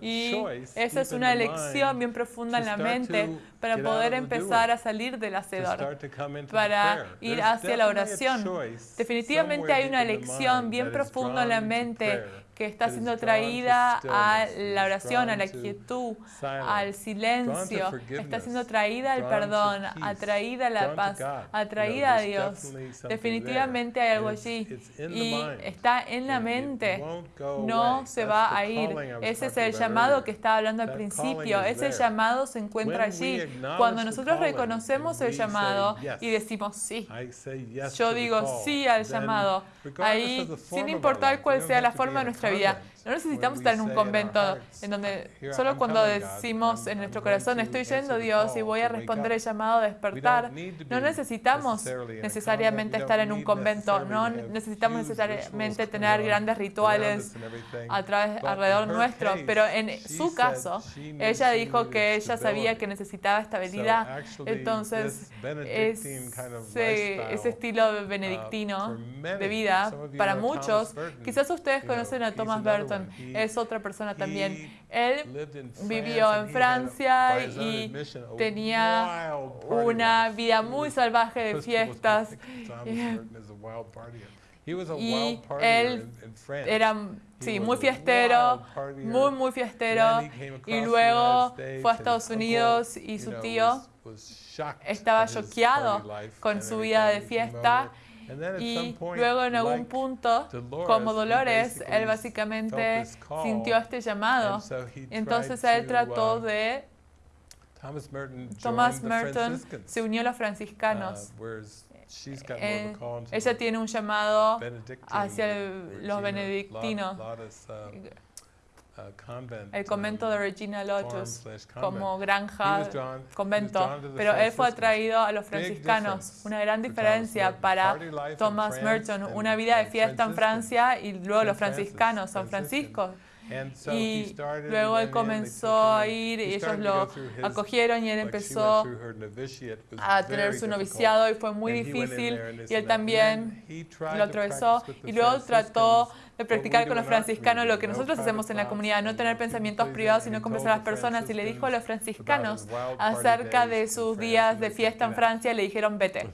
Y esa es una elección bien profunda en la mente para poder empezar a salir del hacedor, para ir hacia la oración. Definitivamente hay una elección bien profunda en la mente que está siendo traída a la oración, a la quietud, al silencio, está siendo traída al perdón, atraída a la paz, atraída a Dios. Definitivamente hay algo allí. y está en la mente, no se va a ir. Ese es el llamado que estaba hablando al principio, ese llamado se encuentra allí. Cuando nosotros reconocemos el llamado y decimos sí, yo digo sí al llamado, ahí sin importar cuál sea la forma de nuestra vida. No necesitamos estar en un convento en donde solo cuando decimos en nuestro corazón, estoy yendo Dios y voy a responder el llamado a despertar, no necesitamos necesariamente estar en un convento, no necesitamos necesariamente tener grandes rituales a través, alrededor nuestro, pero en su caso, ella dijo que ella sabía que necesitaba estabilidad, entonces ese, ese estilo benedictino de vida, para muchos, quizás ustedes conocen a Thomas Berton, Merton es otra persona también. Él vivió en Francia y tenía una vida muy salvaje de fiestas. Y él era sí, muy fiestero, muy, muy fiestero. Y luego fue a Estados Unidos y su tío estaba choqueado con su vida de fiesta. Y luego en algún punto, como Dolores, él básicamente sintió este llamado. Entonces él trató de... Thomas Merton se unió a los franciscanos. Uh, eh, ella tiene un llamado hacia los benedictinos. Um, el convento de Regina Lotus como granja, convento, pero él fue atraído a los franciscanos. Una gran diferencia para Thomas Merton, una vida de fiesta en Francia y luego los franciscanos, San Francisco. Y luego él comenzó a ir y ellos lo acogieron y él empezó a tener su noviciado y fue muy difícil y él también lo atravesó y luego trató de practicar con los franciscanos lo que nosotros hacemos en la comunidad, no tener pensamientos privados, sino conversar a las personas. Y le dijo a los franciscanos acerca de sus días de fiesta en Francia, le dijeron vete.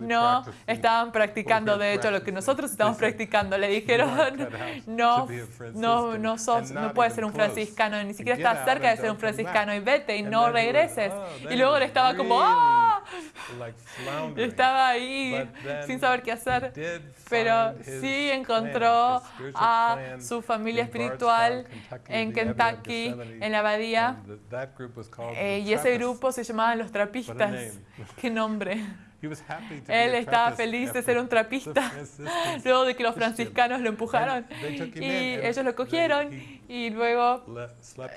No estaban practicando, de hecho, lo que nosotros estamos practicando. Le dijeron, no, no, no, sos, no puedes ser un franciscano, ni siquiera estás cerca de ser un franciscano, y vete y no regreses. Y luego él estaba como, ¡ah! Estaba ahí sin saber qué hacer, pero sí encontró a su familia espiritual en Kentucky, en la abadía, eh, y ese grupo se llamaba Los Trapistas. ¡Qué nombre! Él estaba feliz de ser un trapista, luego de que los franciscanos lo empujaron. Y ellos lo cogieron y luego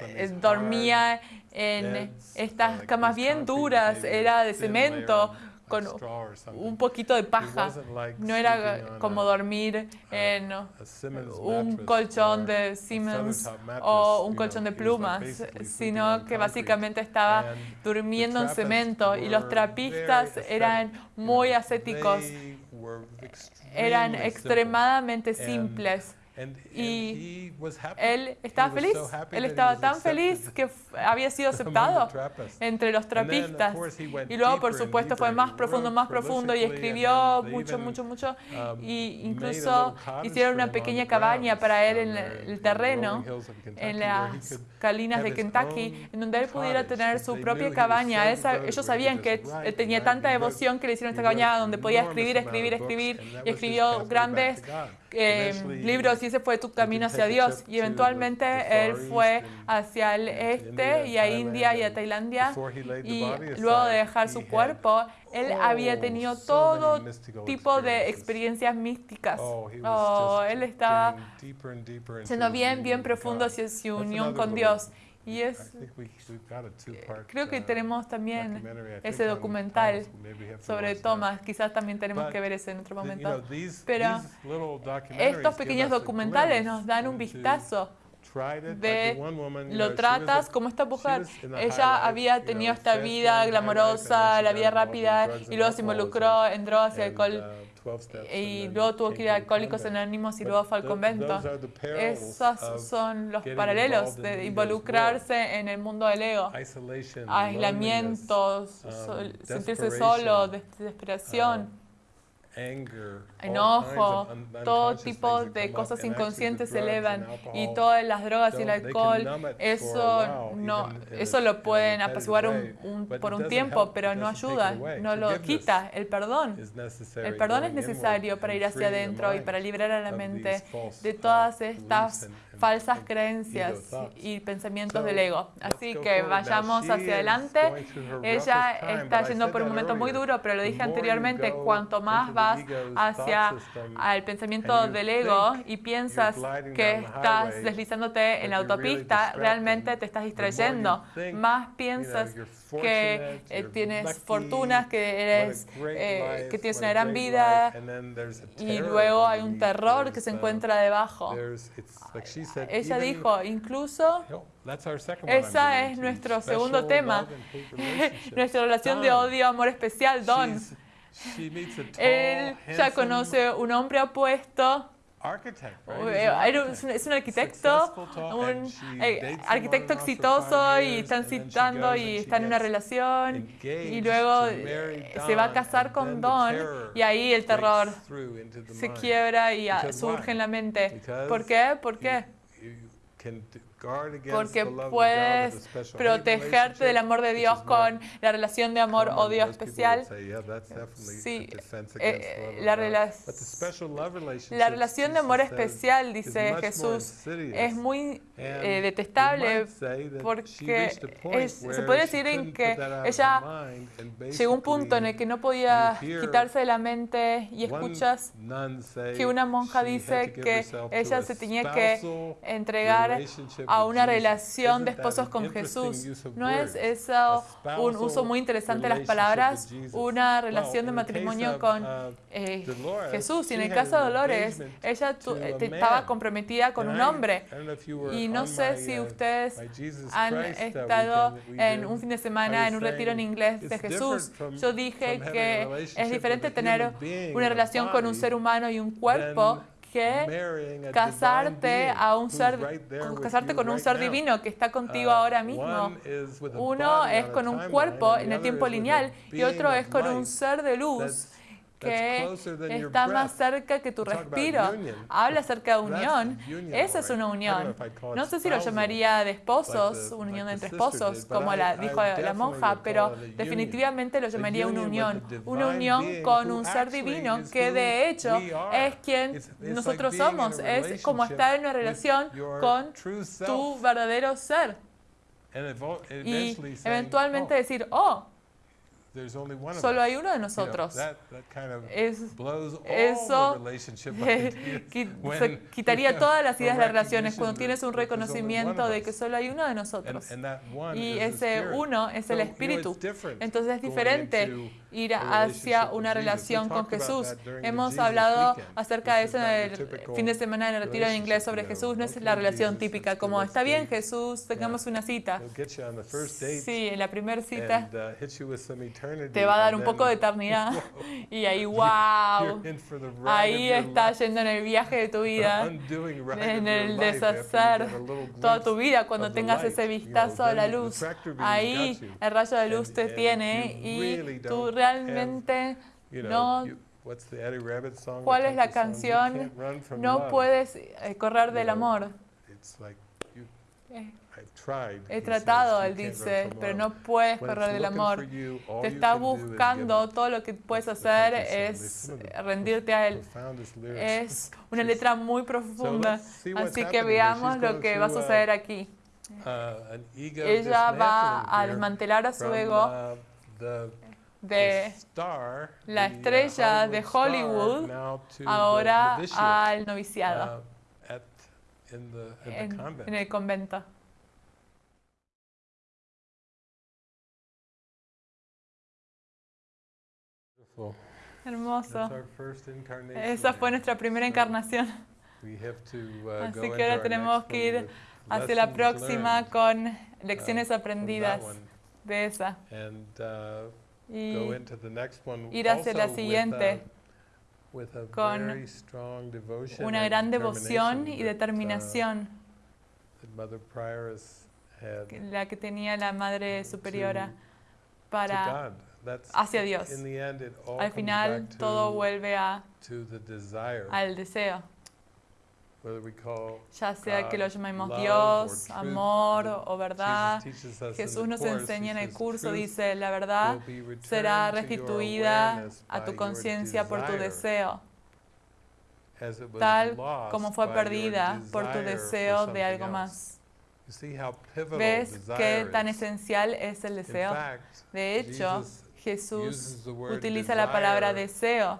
eh, dormía en estas camas bien duras, era de cemento, con un poquito de paja. No era como dormir en un colchón de Siemens o un colchón de plumas, sino que básicamente estaba durmiendo en cemento y los trapistas eran muy ascéticos, eran extremadamente simples. Y él estaba feliz, él estaba tan feliz que había sido aceptado entre los trapistas. Y luego, por supuesto, fue más profundo, más profundo y escribió mucho, mucho, mucho. Um, y incluso hicieron una pequeña cabaña para él en el terreno, en las colinas de Kentucky, en donde él pudiera tener su propia cabaña. ellos sabían que él tenía tanta devoción que le hicieron esta cabaña donde podía escribir, escribir, escribir. Y escribió grandes eh, libros y ese fue tu camino hacia Dios. Y eventualmente él fue hacia el este y a India y a Tailandia. Y luego de dejar su cuerpo, él había tenido todo tipo de experiencias místicas. Oh, él estaba siendo bien, bien profundo hacia su unión con Dios. Y es, creo que tenemos también ese documental sobre Thomas, quizás también tenemos que ver ese en otro momento. Pero estos pequeños documentales nos dan un vistazo de lo tratas como esta mujer. Ella había tenido esta vida glamorosa, la vida rápida, y luego se involucró en drogas y alcohol y luego tuvo que ir a Alcohólicos Anónimos y luego fue al convento. Esos son los paralelos de involucrarse en el mundo del ego. Aislamiento, um, sentirse solo, desesperación. Enojo, todo tipo de cosas inconscientes se elevan y todas las drogas y el alcohol, eso, no, eso lo pueden apaciguar un, por un tiempo, pero no ayuda, no lo quita. El perdón, el perdón es necesario para ir hacia adentro y para liberar a la mente de todas estas falsas creencias y pensamientos del ego. Así que vayamos hacia adelante. Ella está yendo por un momento muy duro, pero lo dije anteriormente, cuanto más vas hacia el pensamiento del ego y piensas que estás deslizándote en la autopista, realmente te estás distrayendo. Más piensas que eh, tienes fortunas, que, eres, eh, que tienes una gran vida y luego hay un terror que se encuentra debajo. Ella dijo, incluso esa es nuestro segundo tema, nuestra relación de odio, amor especial, Don. Él ya conoce un hombre apuesto es un arquitecto, un eh, arquitecto exitoso y están citando y está en una relación y luego se va a casar con Don y ahí el terror se quiebra y surge en la mente. ¿Por qué? ¿Por qué? Porque puedes protegerte del amor de Dios con la relación de amor odio especial. Sí, eh, la, la, relación de amor especial, dice Jesús, es muy eh, detestable porque se puede decir en que ella llegó a un punto en el que no podía quitarse de la mente y escuchas que una monja dice que ella se tenía que entregar a una relación de esposos con Jesús. ¿No es eso un uso muy interesante de las palabras? Una relación de matrimonio con eh, Jesús. Y en el caso de Dolores, ella eh, estaba comprometida con un hombre. Y no sé si ustedes han estado en un fin de semana en un retiro en inglés de Jesús. Yo dije que es diferente tener una relación con un ser humano y un cuerpo que casarte a un ser, casarte con un ser divino que está contigo uh, ahora mismo. Uno es con un cuerpo en el tiempo lineal y otro es con un ser de luz que está más cerca que tu respiro. Habla acerca de unión. Esa es una unión. No sé si lo llamaría de esposos, unión entre esposos, como la dijo la monja, pero definitivamente lo llamaría una unión. Una unión con un ser divino que de hecho es quien nosotros somos. Es como estar en una relación con tu verdadero ser. Y eventualmente oh, decir, oh, Solo hay uno de nosotros. eso quitaría todas las ideas de relaciones cuando tienes un reconocimiento de que solo hay uno de nosotros. Y ese uno es el Espíritu. Entonces es diferente ir hacia una relación con Jesús. Hemos hablado acerca de eso en el fin de semana en el retiro en inglés sobre Jesús. No es la relación típica como, está bien Jesús, tengamos una cita. Sí, en la primera cita uh, te va a dar un poco de eternidad. Y ahí, wow, ahí estás yendo en el viaje de tu vida, en el deshacer toda tu vida cuando tengas ese vistazo a la luz. Ahí el rayo de luz te tiene y tú realmente realmente no... ¿Cuál es la canción? No puedes eh, correr del amor. Eh, he tratado, él dice, pero no puedes correr del amor. Te está buscando, todo lo que puedes hacer es rendirte a él. Es una letra muy profunda, así que veamos lo que va a suceder aquí. Uh, Ella va a desmantelar a su ego de la estrella de Hollywood ahora al noviciado uh, en, el convento. Hermoso. Esa fue nuestra primera encarnación. Uh, Así que ahora tenemos que ir hacia la próxima con lecciones uh, aprendidas de esa. Uh, y ir hacia la siguiente con una gran devoción y determinación. la que tenía la Madre Superiora para hacia Dios. Al final todo vuelve a, al deseo ya sea que lo llamemos Dios, amor o verdad. Jesús nos enseña en el curso, dice, la verdad será restituida a tu conciencia por tu deseo, tal como fue perdida por tu deseo de algo más. ¿Ves qué tan esencial es el deseo? De hecho, Jesús utiliza la palabra deseo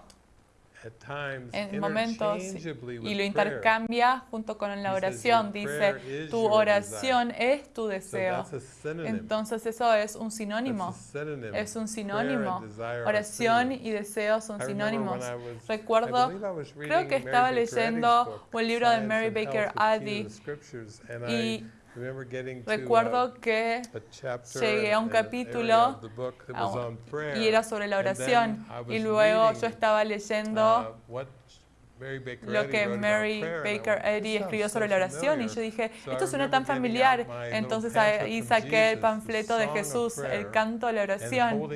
en momentos y lo intercambia junto con la oración. Dice, tu oración es tu deseo. Entonces eso es un sinónimo. Es un sinónimo. Oración y deseo son sinónimos. Recuerdo, creo que estaba leyendo un libro de Mary Baker Addy y Recuerdo que llegué a un capítulo y era sobre la oración y luego yo estaba leyendo uh, lo que Mary Baker Eddy escribió sobre la oración y yo dije, esto suena tan familiar. Entonces ahí saqué el panfleto de Jesús, el canto de la oración,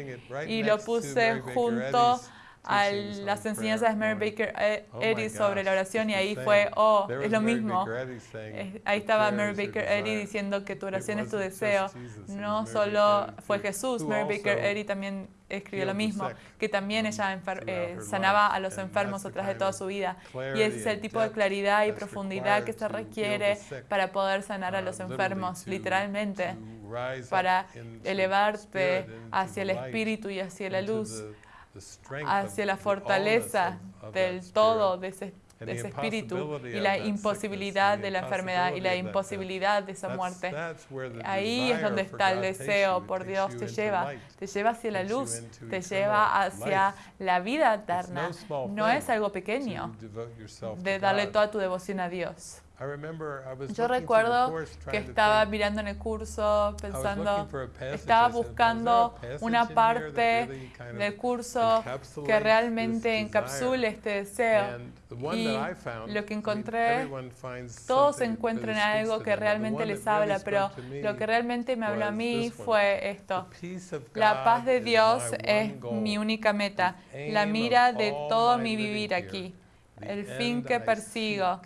y lo puse junto a las enseñanzas de Mary Baker oh Eddy sobre la oración y ahí fue, oh, es lo mismo. Ahí estaba Mary Baker Eddy diciendo que tu oración es tu deseo. No solo fue Jesús, Mary Baker Eddy también escribió lo mismo, que también ella eh, sanaba a los enfermos a través de toda su vida. Y ese es el tipo de claridad y profundidad que se requiere para poder sanar a los enfermos, literalmente, para elevarte hacia el espíritu y hacia la luz hacia la fortaleza del todo de ese, espíritu y la imposibilidad de la enfermedad y la imposibilidad de esa muerte. Ahí es donde está el deseo por Dios, te lleva, te lleva hacia la luz, te lleva hacia la vida eterna. No es algo pequeño de darle toda tu devoción a Dios. Yo recuerdo que estaba mirando en el curso, pensando, estaba buscando una parte del curso que realmente encapsule este deseo. Y lo que encontré, todos encuentran algo que realmente les habla, pero lo que realmente me habló a mí fue esto. La paz de Dios es mi única meta, la mira de todo mi vivir aquí, el fin que persigo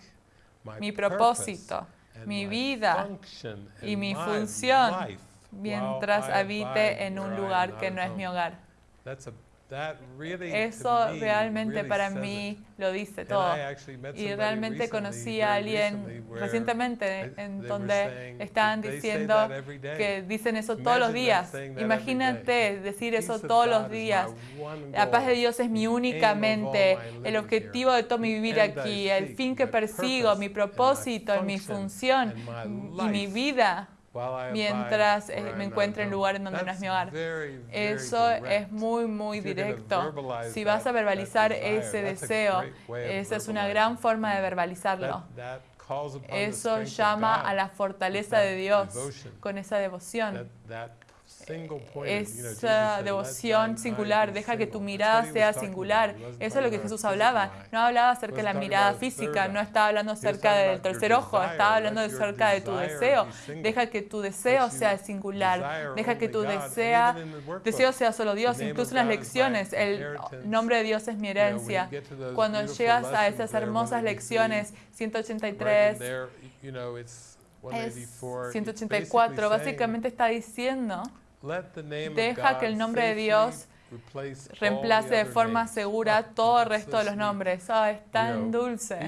mi propósito, mi vida y mi función mientras habite en un lugar que no es mi hogar. Eso realmente para mí lo dice todo. Y realmente conocí a alguien recientemente en donde estaban diciendo que dicen eso todos los días. Imagínate decir eso todos los días. La paz de Dios es mi única mente, el objetivo de todo mi vivir aquí, el fin que persigo, mi propósito, mi función y mi vida mientras eh, me encuentro en lugar en donde no es mi hogar. Eso es muy, muy directo. Si vas a verbalizar ese deseo, esa es una gran forma de verbalizarlo. Eso llama a la fortaleza de Dios con esa devoción esa devoción singular, deja que tu mirada sea singular. Eso es lo que Jesús hablaba. No hablaba acerca de la mirada física, no estaba hablando acerca del tercer ojo, estaba hablando acerca de tu deseo. Deja que tu deseo sea singular, deja que tu deseo, deseo sea solo Dios. Incluso en las lecciones, el nombre de Dios es mi herencia. Cuando llegas a esas hermosas lecciones, 183, 184, básicamente está diciendo Deja que el nombre de Dios reemplace de forma segura todo el resto de los nombres. Oh, es tan dulce.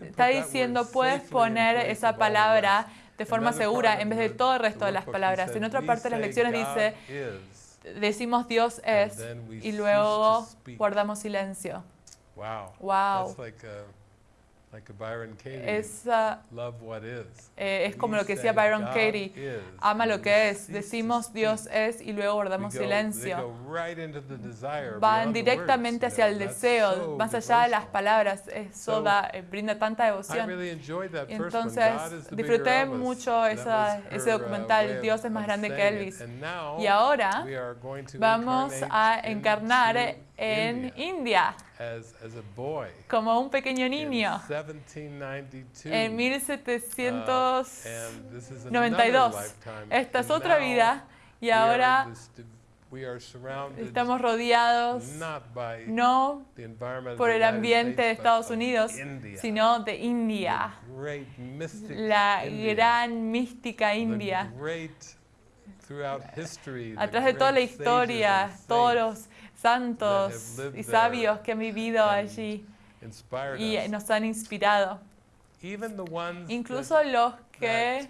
Está diciendo, puedes poner esa palabra de forma segura en vez de todo el resto de las palabras. En otra parte de las lecciones dice, decimos Dios es y luego guardamos silencio. Wow. Es, eh, es como lo que decía Byron Katie, ama lo que es, decimos Dios es y luego guardamos silencio. Van directamente hacia el deseo, más allá de las palabras, eso da, eh, brinda tanta devoción. Entonces disfruté mucho esa, ese documental, Dios es más grande que Elvis. Y ahora vamos a encarnar en India. Como un pequeño niño. en 1792. Uh, Esta es otra vida. Y ahora estamos rodeados no por el ambiente de Estados Unidos, sino de India, la gran mística India. A través de toda la historia, todos los santos y sabios que han vivido allí y nos han inspirado. Incluso los que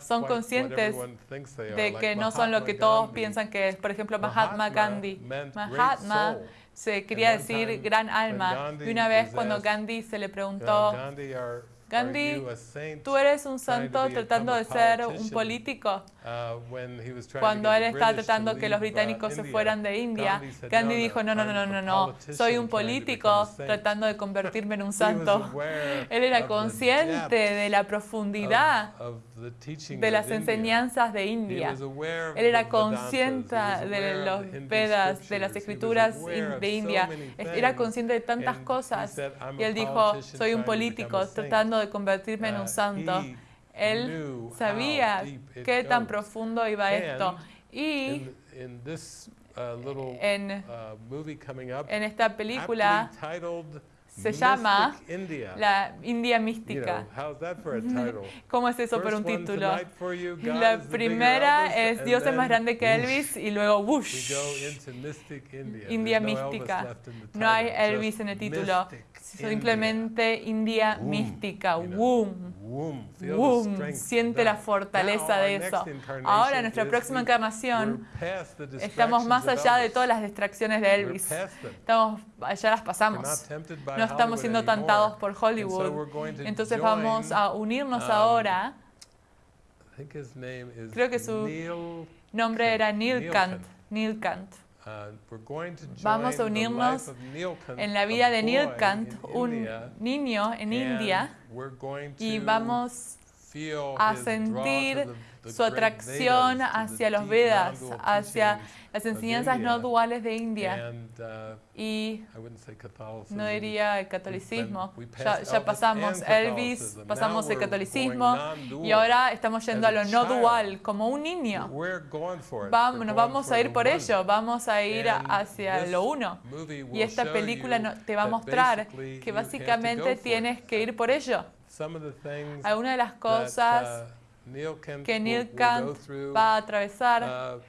son conscientes de que no son lo que todos piensan que es. Por ejemplo, Mahatma Gandhi. Mahatma se quería decir gran alma. Y una vez cuando Gandhi se le preguntó Gandhi, tú eres un santo tratando de ser un político. Cuando él estaba tratando que los británicos se fueran de India, Gandhi dijo, no, no, no, no, no, soy un político tratando de convertirme en un santo. Él era consciente de la profundidad de las enseñanzas de India. Él era consciente de los Vedas, de las escrituras de India. Era consciente de tantas cosas. Y él dijo, soy un político tratando de convertirme en un uh, santo. Él sabía qué tan profundo iba esto. Y uh, en, uh, en esta película se llama la India mística. ¿Cómo es eso por un título? La primera es Dios es más grande que Elvis y luego whoosh, India mística. No hay Elvis en el título, simplemente India mística. Wum. Wum. Siente la fortaleza de eso. Ahora, en nuestra próxima encarnación, estamos más allá de todas las distracciones de Elvis. Estamos, ya las pasamos. No estamos siendo tantados por Hollywood. Entonces vamos a unirnos um, ahora. Creo que su nombre era Neil Kant. Neil Kant. Uh, vamos a unirnos en la vida de Neil Kant, un niño en India, y vamos a sentir su atracción hacia los Vedas, hacia las enseñanzas no duales de India. Uh, y no diría el catolicismo. Ya, pasamos Elvis, pasamos el catolicismo y ahora estamos yendo a lo no dual, como un niño. Vamos, nos vamos a ir por ello, vamos a ir hacia lo uno. Y esta película te va a mostrar que básicamente tienes que ir por ello. Algunas de las cosas uh, que Neil Kant va a atravesar.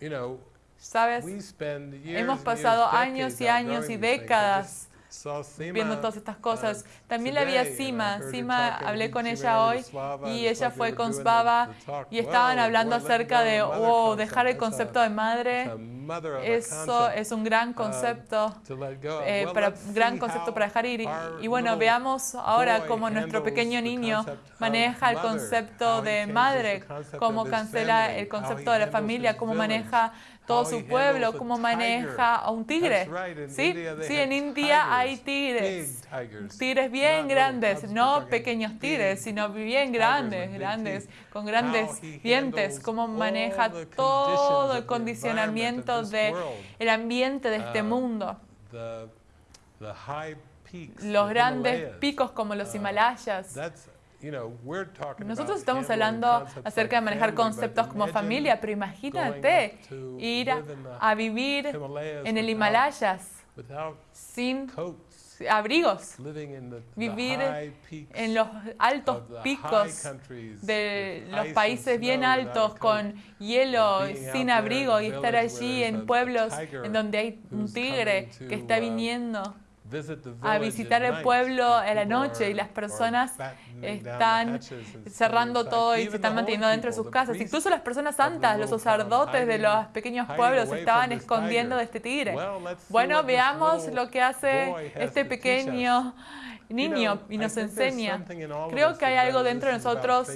Uh, ¿Sabes? Hemos pasado años y años y décadas viendo todas estas cosas. También la vi a Sima. Sima, hablé con ella hoy y ella fue con Svava y estaban hablando acerca de, wow, dejar el concepto de madre. Eso es un gran concepto, eh, para, gran concepto para dejar ir. Y, bueno, veamos ahora cómo nuestro pequeño niño maneja el concepto de madre, cómo cancela el concepto de la familia, cómo maneja todo su pueblo, cómo maneja a un tigre. ¿Sí? sí, en India hay tigres, tigres bien grandes, no pequeños tigres, sino bien grandes, grandes, con grandes dientes, cómo maneja todo el condicionamiento del ambiente de este uh, mundo. Los grandes picos como los uh, Himalayas. Nosotros estamos hablando acerca de manejar conceptos como familia, pero imagínate ir a, vivir en el Himalayas sin abrigos, vivir en los altos picos de los países bien altos con hielo, sin abrigo y estar allí en pueblos en donde hay un tigre que está uh, viniendo a visitar el pueblo en la noche y las personas están cerrando todo y se están manteniendo dentro de sus casas. Incluso las personas santas, los sacerdotes de los pequeños pueblos se estaban escondiendo de este tigre. Bueno, veamos lo que hace este pequeño niño y nos enseña. Creo que hay algo dentro de nosotros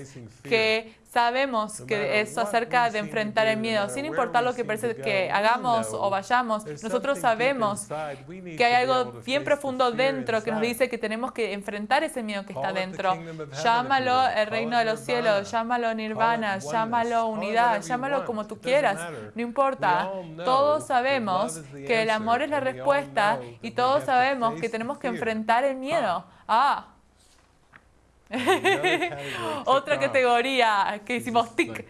que sabemos que es acerca de enfrentar el miedo, sin importar lo que parece que hagamos o vayamos, nosotros sabemos que hay algo bien profundo dentro que nos dice que tenemos que enfrentar ese miedo que está dentro. Llámalo el reino de los cielos, llámalo nirvana, llámalo unidad, llámalo como tú quieras, no importa. Todos sabemos que el amor es la respuesta y todos sabemos que tenemos que enfrentar el miedo. Ah, otra categoría que hicimos tic.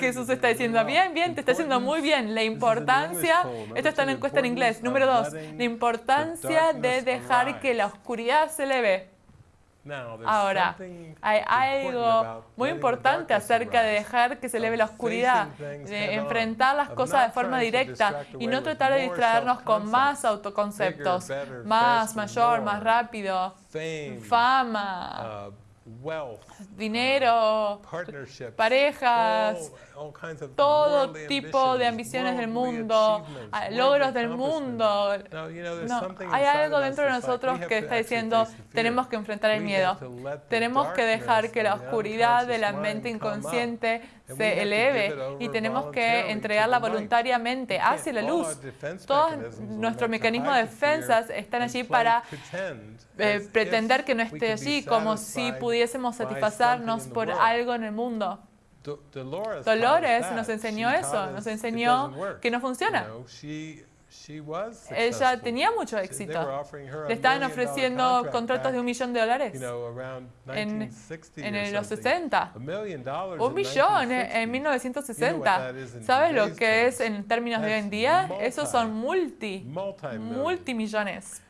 Jesús está diciendo, bien, bien, te está haciendo muy bien. La importancia, esto está en encuesta en inglés, número dos, la importancia de dejar que la oscuridad se le ve. Ahora, hay algo muy importante acerca de dejar que se eleve la oscuridad, de enfrentar las cosas de forma directa y no tratar de distraernos con más autoconceptos, más, mayor, más rápido, fama, uh, dinero, parejas, todo tipo de ambiciones del mundo, logros del mundo. No, hay algo dentro de nosotros que está diciendo, tenemos que enfrentar el miedo. Tenemos que dejar que la oscuridad de la mente inconsciente se eleve y tenemos que entregarla voluntariamente hacia la luz. Todos nuestros mecanismos de defensas están allí para eh, pretender que no esté allí, como si pudiésemos satisfacernos por algo en el mundo. Dolores nos enseñó eso, nos enseñó que no funciona. Ella tenía mucho éxito. Le estaban ofreciendo contratos de un millón de dólares en, en los 60. Un millón en 1960. ¿Sabes lo que es en términos de hoy en día? Esos son multi, multimillones.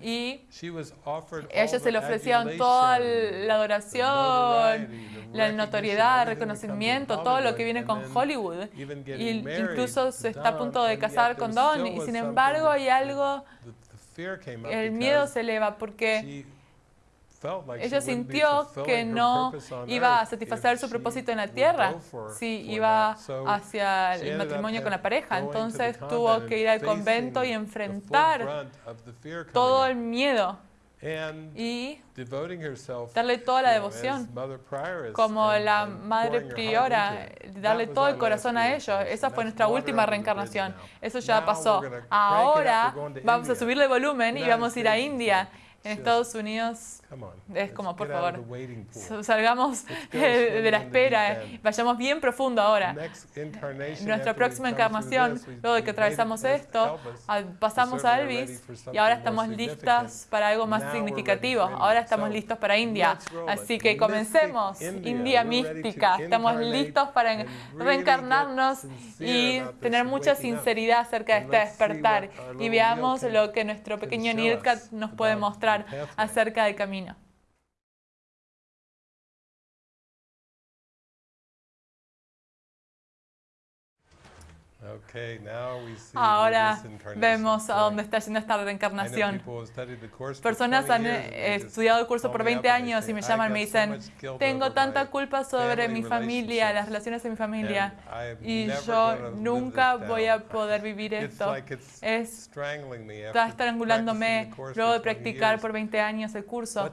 Y ella se le ofrecieron toda la adoración, la notoriedad, el reconocimiento, todo lo que viene con Hollywood. Y incluso se está a punto de casar con Don. Y sin embargo hay algo, el miedo se eleva porque ella sintió que no iba a satisfacer su propósito en la tierra si iba hacia el matrimonio con la pareja. Entonces tuvo que ir al convento y enfrentar todo el miedo y darle toda la devoción como la madre priora, darle todo el corazón a ellos. Esa fue nuestra última reencarnación. Eso ya pasó. Ahora vamos a subirle volumen y vamos a ir a India. En Estados Unidos es como, por favor, salgamos de la espera, vayamos bien profundo ahora. Nuestra próxima encarnación, luego de que atravesamos esto, pasamos a Elvis y ahora estamos listas para algo más significativo. Ahora estamos listos para India. Así que comencemos, India. Mística. Estamos listos para reencarnarnos y tener mucha sinceridad acerca de este despertar. y veamos lo que nuestro pequeño Nilkat nos puede mostrar acerca del camino. Ahora vemos a dónde está yendo esta reencarnación. Personas han eh, estudiado el curso por 20 años y me llaman y me dicen, tengo tanta culpa sobre mi familia, las relaciones de mi familia, y yo nunca voy a poder vivir esto. Es, está estrangulándome luego de practicar por 20 años el curso.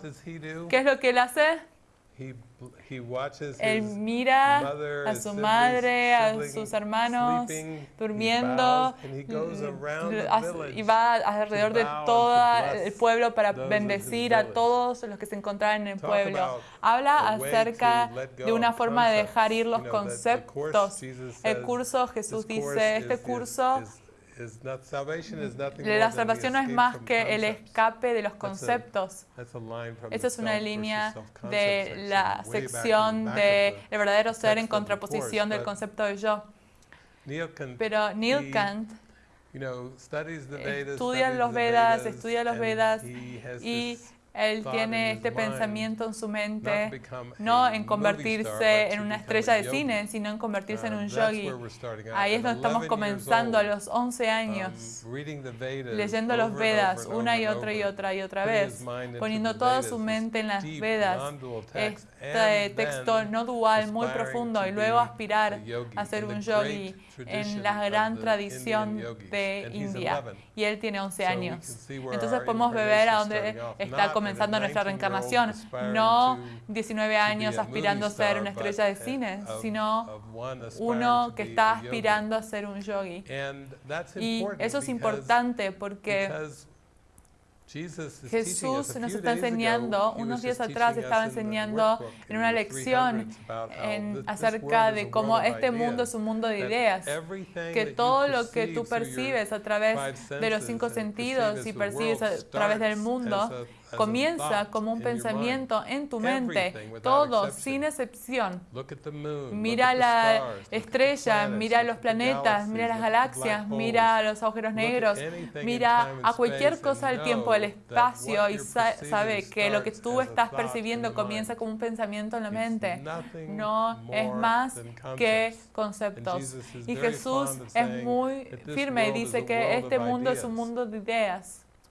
¿Qué es lo que él hace? Él mira a su madre, a sus hermanos durmiendo y va alrededor de todo el pueblo para bendecir a todos los que se encontraban en el pueblo. Habla acerca de una forma de dejar ir los conceptos. El curso, Jesús dice, este curso la salvación no es más que el escape de los conceptos. Esa es una línea de la sección de el verdadero ser en contraposición del concepto de yo. Pero Neil Kant estudia los Vedas, estudia los Vedas y él tiene este pensamiento en su mente, no en convertirse en una estrella de cine, sino en convertirse en un yogi. Ahí es donde estamos comenzando a los 11 um, años, leyendo los Vedas una y otra y otra y otra vez, poniendo toda su mente en las Vedas, este texto no dual muy profundo y luego aspirar a ser un yogi en la gran tradición de India. Y él tiene 11 años. Entonces podemos ver a dónde está comenzando nuestra reencarnación. No 19 años aspirando a ser una estrella de cine, sino uno que está aspirando a ser un yogi. Y eso es importante porque Jesús nos está enseñando, unos días atrás estaba enseñando en una lección en, acerca de cómo este mundo es un mundo de ideas, que todo lo que tú percibes a través de los cinco sentidos y percibes a través del mundo comienza como un pensamiento en tu mente, todo, sin excepción. Mira la estrella, mira los planetas, mira las galaxias, mira los agujeros negros, mira a cualquier cosa del tiempo, del espacio y sabe que lo que tú estás percibiendo comienza como un pensamiento en la mente. No es más que conceptos. Y Jesús es muy firme y dice que este mundo es un mundo de ideas.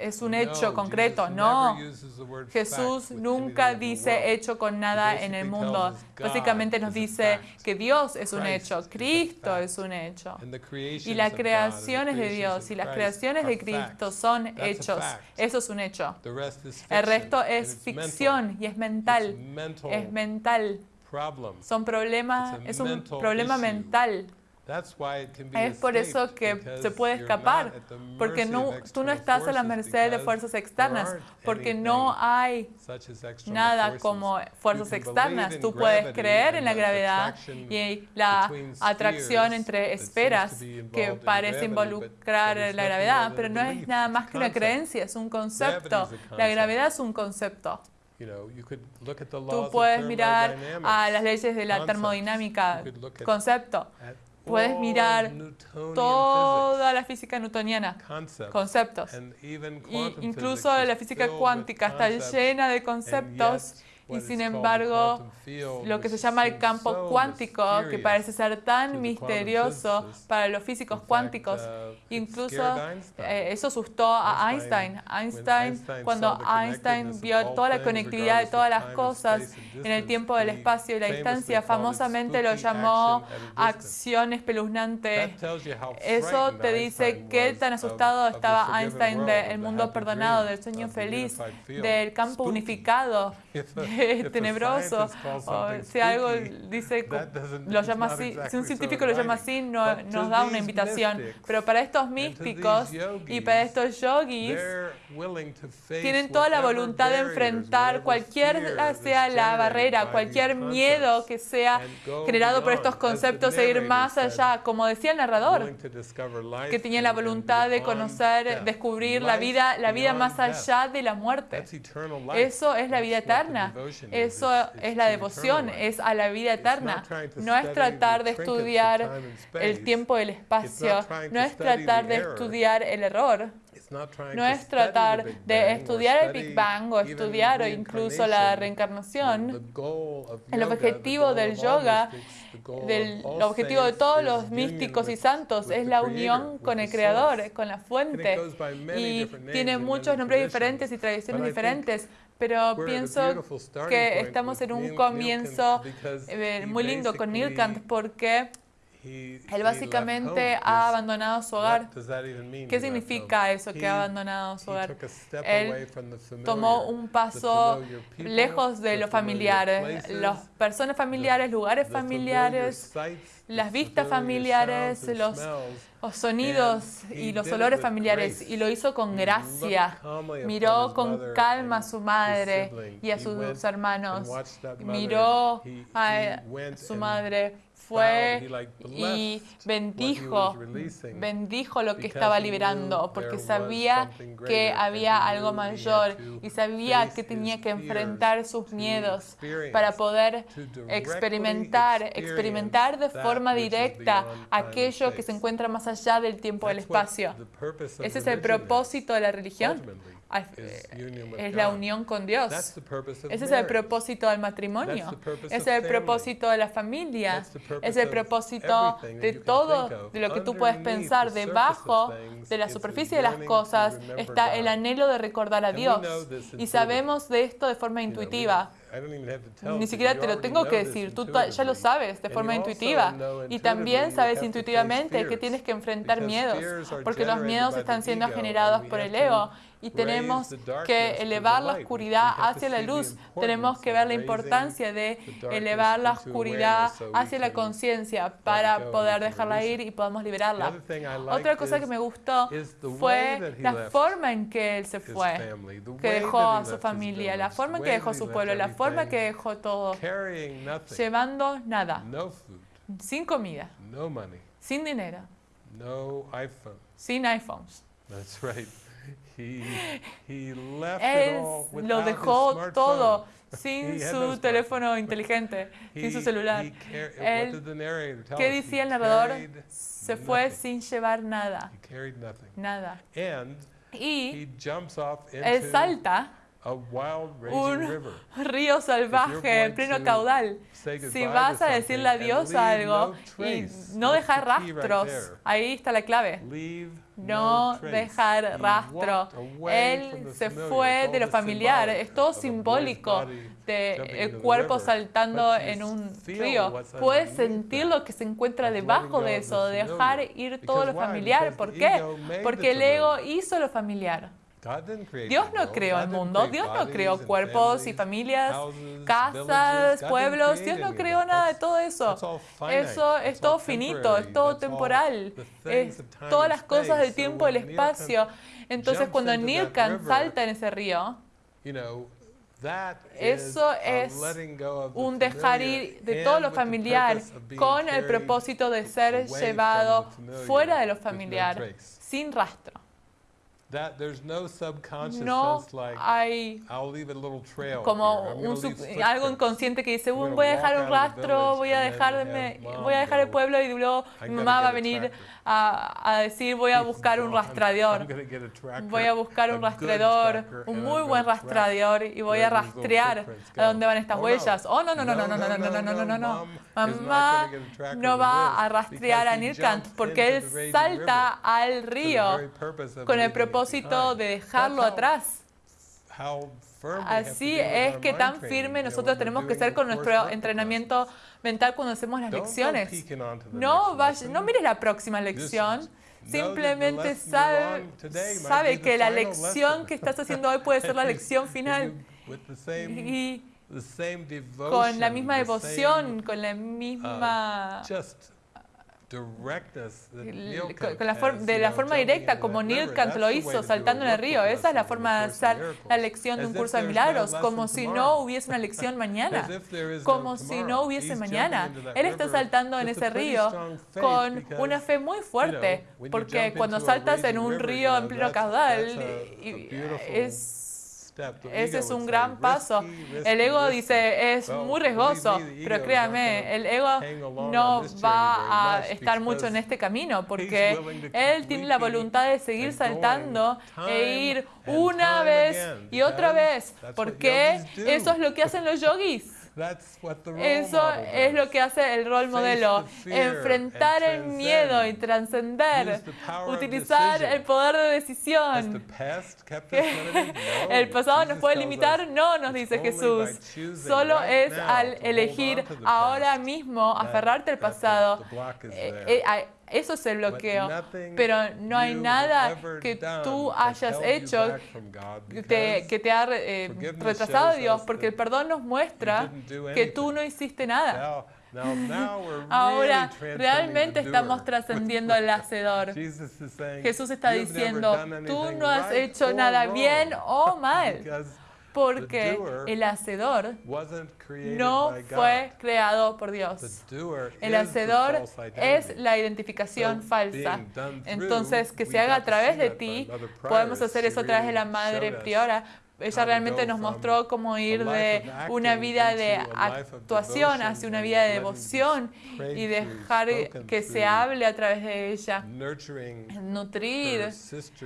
es un hecho concreto, no. Jesús nunca dice hecho con nada en el mundo. Básicamente nos dice que Dios es un hecho, Cristo es un hecho. Y las creaciones de Dios y las creaciones de Cristo son hechos. Eso es un hecho. El resto es ficción y es mental. Es mental. Son problemas, es un problema mental. Es por eso que se puede escapar, porque no, tú no estás a la merced de fuerzas externas, porque no hay nada como fuerzas externas. Tú puedes creer en la gravedad y la atracción entre esferas que parece involucrar la gravedad, pero no es nada más que una creencia, es un concepto. La gravedad es un concepto. Tú puedes mirar a las leyes de la termodinámica, concepto. Puedes mirar toda la física newtoniana, conceptos. Y incluso la física cuántica está llena de conceptos y sin embargo, lo que se llama el campo cuántico, que parece ser tan misterioso para los físicos cuánticos, uh, incluso eh, eso asustó a Einstein. Einstein, cuando Einstein vio toda la conectividad de todas las cosas en el tiempo, del espacio y la distancia, famosamente lo llamó acción espeluznante. Eso te dice qué tan asustado estaba Einstein del mundo perdonado, del sueño feliz, del campo unificado. tenebroso, o si algo dice, lo llama así, si un científico lo llama así, no, nos da una invitación. Pero para estos místicos y para estos yogis, tienen toda la voluntad de enfrentar cualquier sea la barrera, cualquier miedo que sea generado por estos conceptos e ir más allá, como decía el narrador, que tenía la voluntad de conocer, descubrir la vida, la vida más allá de la muerte. Eso es la vida eterna. Eso es la devoción, es a la vida eterna. No es tratar de estudiar el tiempo y el espacio, no es tratar de estudiar el error. No es tratar de estudiar el Big Bang o estudiar o incluso la reencarnación. El objetivo del yoga, del, el objetivo de todos los místicos y santos es la unión con el Creador, con la fuente. Y tiene muchos nombres diferentes y tradiciones diferentes, pero pienso que estamos en un comienzo eh, muy lindo con Nilkant porque él básicamente ha abandonado su hogar. ¿Qué significa eso que ha abandonado su hogar? Él tomó un paso lejos de lo familiar, las personas familiares, lugares familiares, las vistas familiares, los los sonidos y los olores familiares. y lo hizo con gracia. Miró con calma a su madre y a sus hermanos. Miró a su madre fue y bendijo, bendijo lo que estaba liberando, porque sabía que había algo mayor y sabía que tenía que enfrentar sus miedos para poder experimentar, experimentar de forma directa aquello que se encuentra más allá del tiempo y del espacio. Ese es el propósito de la religión es la unión con Dios. Ese es el propósito del matrimonio. Ese es el propósito de la familia. Es el propósito de todo de lo que tú puedes pensar. Debajo de la superficie de las cosas está el anhelo de recordar a Dios. Y sabemos de esto de forma intuitiva. Ni siquiera te lo tengo que decir, tú ya lo sabes de forma intuitiva. Y también sabes intuitivamente que tienes que enfrentar miedos, porque los miedos están siendo generados por el ego y tenemos que elevar la oscuridad hacia la luz. Tenemos que ver la importancia de elevar la oscuridad hacia la conciencia para poder dejarla ir y podamos liberarla. Otra cosa que me gustó fue la forma en que él se fue, que dejó a su familia, la forma en que dejó su pueblo, la forma en que dejó todo, llevando nada, sin comida, sin dinero, sin iPhones. Él lo dejó todo sin su teléfono inteligente, sin su celular. ¿Qué decía el narrador? Se fue sin llevar nada. Nada. Y él salta un río salvaje en pleno caudal. Si vas a decirle adiós a algo y no dejar rastros, ahí está la clave. No dejar rastro. Él se fue de lo familiar. Es todo simbólico del cuerpo saltando en un río. Puedes sentir lo que se encuentra debajo de eso, dejar ir todo lo familiar. ¿Por qué? Porque el ego hizo lo familiar. Dios no creó el mundo, Dios no creó cuerpos y familias, casas, pueblos, Dios no creó nada de todo eso. Eso es todo finito, es todo temporal, es todas las cosas del tiempo y el espacio. Entonces cuando Nilkan salta en ese río, eso es un dejar ir de todo lo familiar con el propósito de ser llevado fuera de lo familiar, sin rastro no hay como algo inconsciente que dice, voy a dejar un rastro, voy a dejarme, voy a dejar el pueblo y luego mi mamá va a venir a, decir, voy a buscar un rastrador, voy a buscar un rastreador, un muy buen rastreador y voy a rastrear a dónde van estas huellas. Oh, no, no, no, no, no, no, no, no, no, no, no, no. Mamá no va a rastrear a Nirkant porque él salta al río con el propósito de dejarlo atrás. Así es que tan firme nosotros tenemos que ser con nuestro entrenamiento mental cuando hacemos las lecciones. No, no mires la próxima lección. Simplemente sabe, sabe que la lección que estás haciendo hoy puede ser la lección final. Y con la misma devoción, con la misma con la de la forma directa, como Neil Kant lo hizo, saltando en el río. Esa es la forma de hacer la lección de un curso de milagros, como si no hubiese una lección mañana, como si no hubiese mañana. Él está saltando en ese río con una fe muy fuerte, porque cuando saltas en un río en pleno caudal, es ese es un gran paso. El ego dice, es muy riesgoso, pero créame, el ego no va a estar mucho en este camino porque él tiene la voluntad de seguir saltando e ir una vez y otra vez, porque eso es lo que hacen los yogis. Eso es lo que hace el rol modelo, enfrentar el miedo y trascender, utilizar el poder de decisión. ¿El pasado nos puede limitar? No, nos dice Jesús. Solo es al elegir ahora mismo aferrarte al pasado. Eso es el bloqueo. Pero no hay nada que tú hayas hecho que te, ha eh, retrasado Dios, porque el perdón nos muestra que tú no hiciste nada. Ahora realmente estamos trascendiendo el hacedor. Jesús está diciendo, tú no has hecho nada bien o mal porque el hacedor no fue creado por Dios. El hacedor es la identificación falsa. Entonces, que se haga a través de ti, podemos hacer eso a través de la Madre Priora, ella realmente nos mostró cómo ir de una vida de actuación hacia una vida de devoción y dejar que se hable a través de ella. Nutrir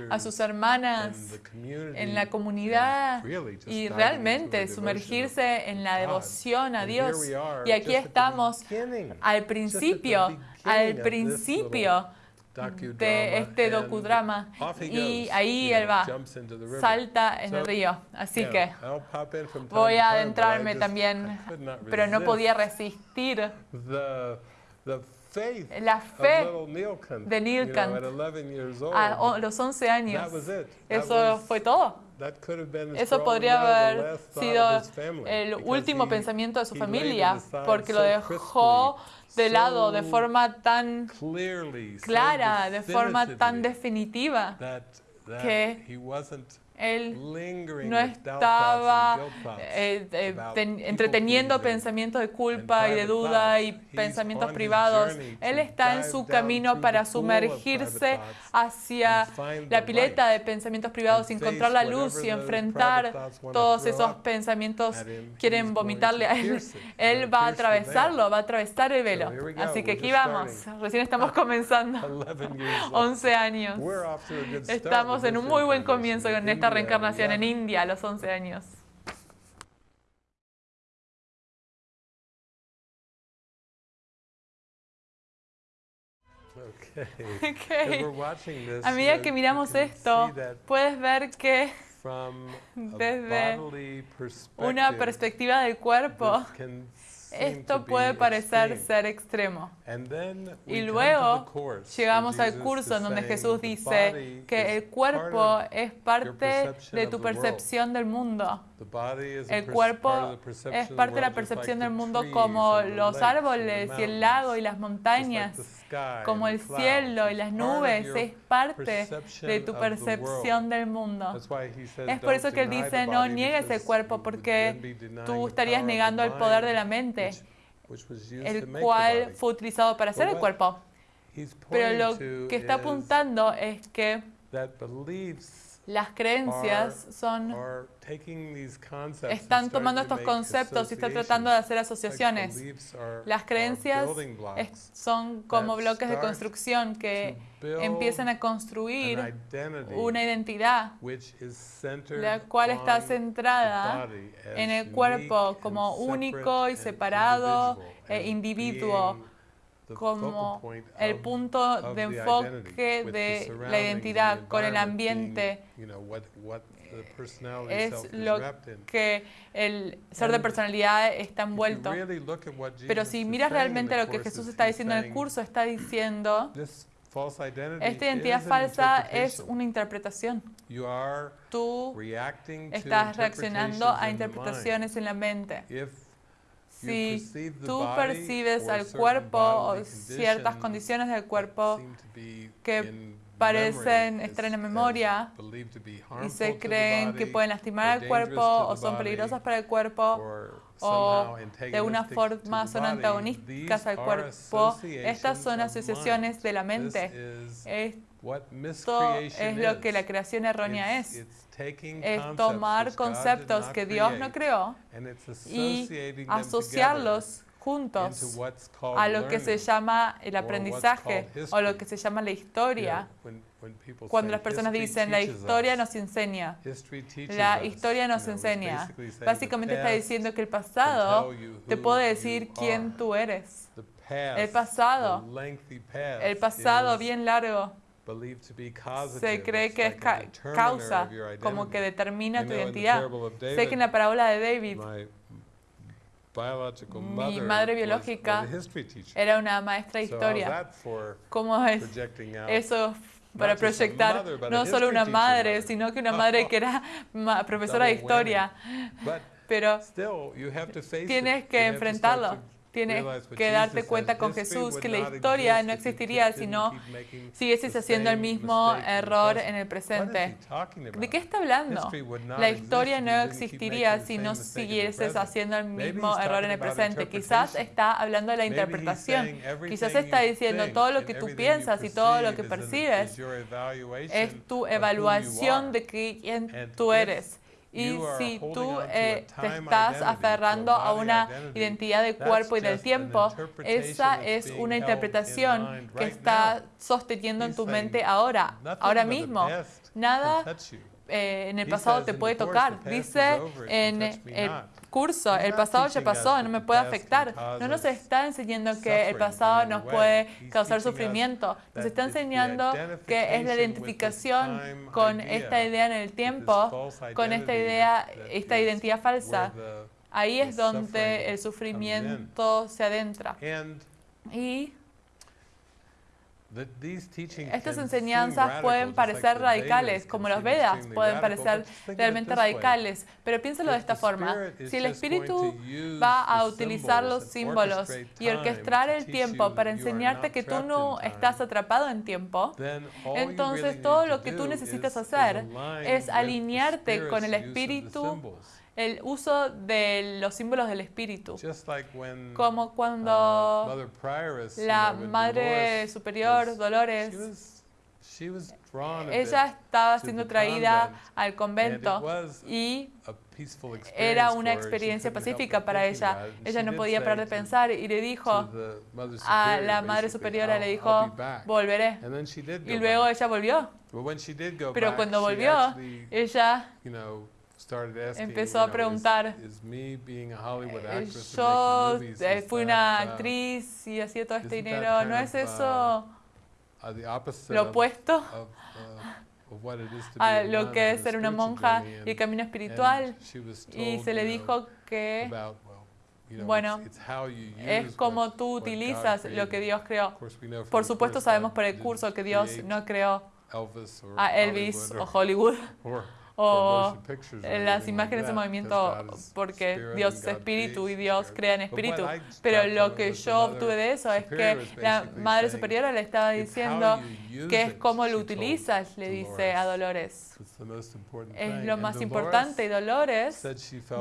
a sus hermanas en la comunidad y realmente sumergirse en la devoción a Dios. Y aquí estamos al principio, al principio de este docudrama y ahí él va, salta en el río. Así que voy a adentrarme también, pero no podía resistir la fe de Neil a los 11 años. Eso fue todo. Eso podría haber sido el último pensamiento de su familia, porque lo dejó de lado de forma tan clara, de forma tan definitiva, que él no estaba eh, eh, entreteniendo pensamientos de culpa y de duda y pensamientos privados. Él está en su camino para sumergirse hacia la pileta de pensamientos privados encontrar la luz y enfrentar todos esos pensamientos que quieren vomitarle a él. Él va a atravesarlo, va a atravesar el velo. Así que aquí vamos. Recién estamos comenzando. 11 años. Estamos en un muy buen comienzo con esta reencarnación en India a los 11 años. Okay. A medida que miramos esto, puedes ver que desde una perspectiva del cuerpo, esto puede parecer ser extremo. Y luego llegamos al curso en donde Jesús dice que el cuerpo es parte de tu percepción del mundo. El cuerpo es parte de la percepción del mundo como los árboles y el lago y las montañas, como el cielo y las nubes, es parte de tu percepción del mundo. Es por eso que él dice, no niegues el cuerpo porque tú estarías negando el poder de la mente, el cual fue utilizado para hacer el cuerpo. Pero lo que está apuntando es que las creencias son están tomando estos conceptos y están tratando de hacer asociaciones. Las creencias son como bloques de construcción que empiezan a construir una identidad, la cual está centrada en el cuerpo como único y separado e individuo como el punto de enfoque de la identidad con el ambiente es lo que el ser de personalidad está envuelto. Pero si miras realmente lo que Jesús está diciendo en el curso, está diciendo, esta identidad falsa es una interpretación. Tú estás reaccionando a interpretaciones en la mente si tú percibes al cuerpo o ciertas condiciones del cuerpo que parecen estar en la memoria y se creen que pueden lastimar al cuerpo o son peligrosas para el cuerpo o de una forma son antagonísticas al cuerpo, estas son asociaciones de la mente. Esto es lo que la creación errónea es. es tomar conceptos que Dios no creó y asociarlos juntos a lo que se llama el aprendizaje o lo que se llama la historia. Cuando las personas dicen la historia nos enseña, la historia nos enseña, básicamente está diciendo que el pasado te puede decir quién tú eres. El pasado, el pasado bien largo se cree que es causa, como que determina tu identidad. Sé que en la parábola de David, mi madre biológica era una maestra de historia. ¿Cómo es eso para proyectar no solo una madre, sino que una madre que era profesora de historia? Pero tienes que enfrentarlo tienes que darte cuenta con Jesús que la historia no existiría si no siguieses haciendo el mismo error en el presente. ¿De qué está hablando? La historia no existiría si no siguieses haciendo el mismo error en el presente. Quizás está hablando de la interpretación. Quizás está diciendo todo lo que tú piensas y todo lo que percibes es tu evaluación de quién tú eres. Y si tú eh, te estás aferrando a una identidad de cuerpo y del tiempo, esa es una interpretación que está sosteniendo en tu mente ahora, ahora mismo. Nada eh, en el pasado te puede tocar. Dice en el el pasado ya pasó, no me puede afectar. No nos está enseñando que el pasado nos puede causar sufrimiento. Nos está enseñando que es la identificación con esta idea en el tiempo, con esta idea, esta identidad falsa. Ahí es donde el sufrimiento se adentra. Y estas enseñanzas pueden parecer radicales, como los Vedas pueden parecer realmente radicales, pero piénsalo de esta forma. Si el Espíritu va a utilizar los símbolos y orquestar el tiempo para enseñarte que tú no estás atrapado en tiempo, entonces todo lo que tú necesitas hacer es alinearte con el Espíritu el uso de los símbolos del espíritu. Como cuando uh, la Madre Superior, Dolores, ella estaba siendo traída al convento y era una experiencia pacífica para ella. Ella no podía parar de pensar y le dijo a la Madre Superiora, le dijo, volveré. Y luego ella volvió. Pero cuando volvió, ella empezó a preguntar, eh, yo eh, fui una uh, actriz y hacía todo este dinero, ¿no es eso uh, lo opuesto uh, a lo que es ser una monja y el camino espiritual? Y se le dijo que, bueno, es como tú utilizas lo que Dios creó. Por supuesto sabemos por el curso que Dios no creó a Elvis o Hollywood o las imágenes de movimiento porque Dios es espíritu y Dios crea en espíritu. Pero lo que yo obtuve de eso es que la Madre Superiora le estaba diciendo que es cómo lo utilizas, le dice a Dolores. Es lo más importante y Dolores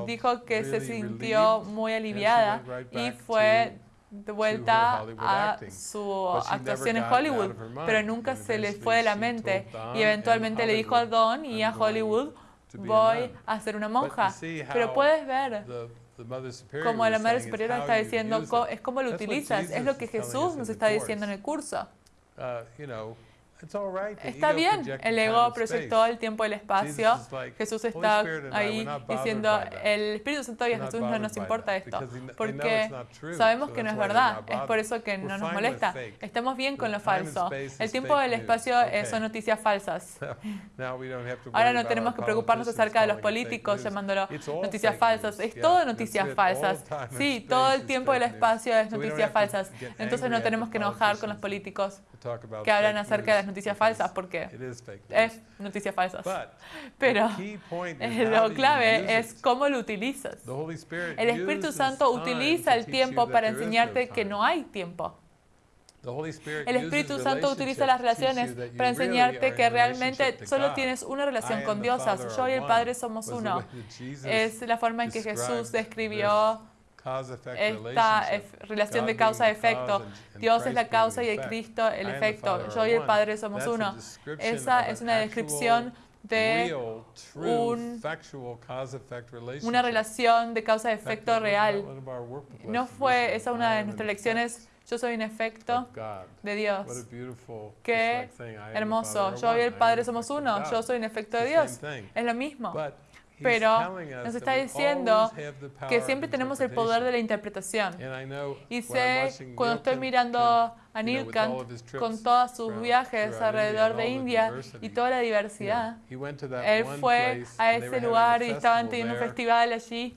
dijo que se sintió muy aliviada y fue de vuelta a su actuación en Hollywood, pero nunca se le fue de la mente. Y eventualmente le dijo a Don y a Hollywood, voy a ser una monja. Pero puedes ver como la Madre Superiora está diciendo, es como lo utilizas, es lo que Jesús nos está diciendo en el curso. Está bien, el ego proyectó el tiempo y el espacio. Jesús está ahí diciendo, el Espíritu Santo y a Jesús no nos importa esto, porque sabemos que no es verdad. Es por eso que no nos molesta. Estamos bien con lo falso. El tiempo y el espacio son noticias falsas. Ahora no tenemos que preocuparnos acerca de los políticos llamándolo noticias falsas. Es todo noticias falsas. Sí, todo el tiempo y el espacio es noticias falsas. Entonces no tenemos que enojar con los políticos que hablan acerca de las noticias falsas, porque es noticias falsas. Pero lo clave es cómo lo utilizas. El Espíritu Santo utiliza el tiempo para enseñarte que no hay tiempo. El Espíritu Santo utiliza las relaciones para enseñarte que realmente solo tienes una relación con Dios. Yo y el Padre somos uno. Es la forma en que Jesús describió esta relación de causa-efecto. Dios es la causa y el Cristo el efecto. Yo y el Padre somos uno. Esa es una descripción de una relación de causa-efecto real. No fue esa una de nuestras lecciones. Yo soy un efecto de Dios. Qué hermoso. Yo y el Padre somos uno. Yo soy un efecto de Dios. Es lo mismo pero nos está diciendo que siempre tenemos el poder de la interpretación. Y sé, cuando estoy mirando a Nilkant con todos sus viajes alrededor de India y toda la diversidad. Él fue a ese lugar y estaban teniendo un festival allí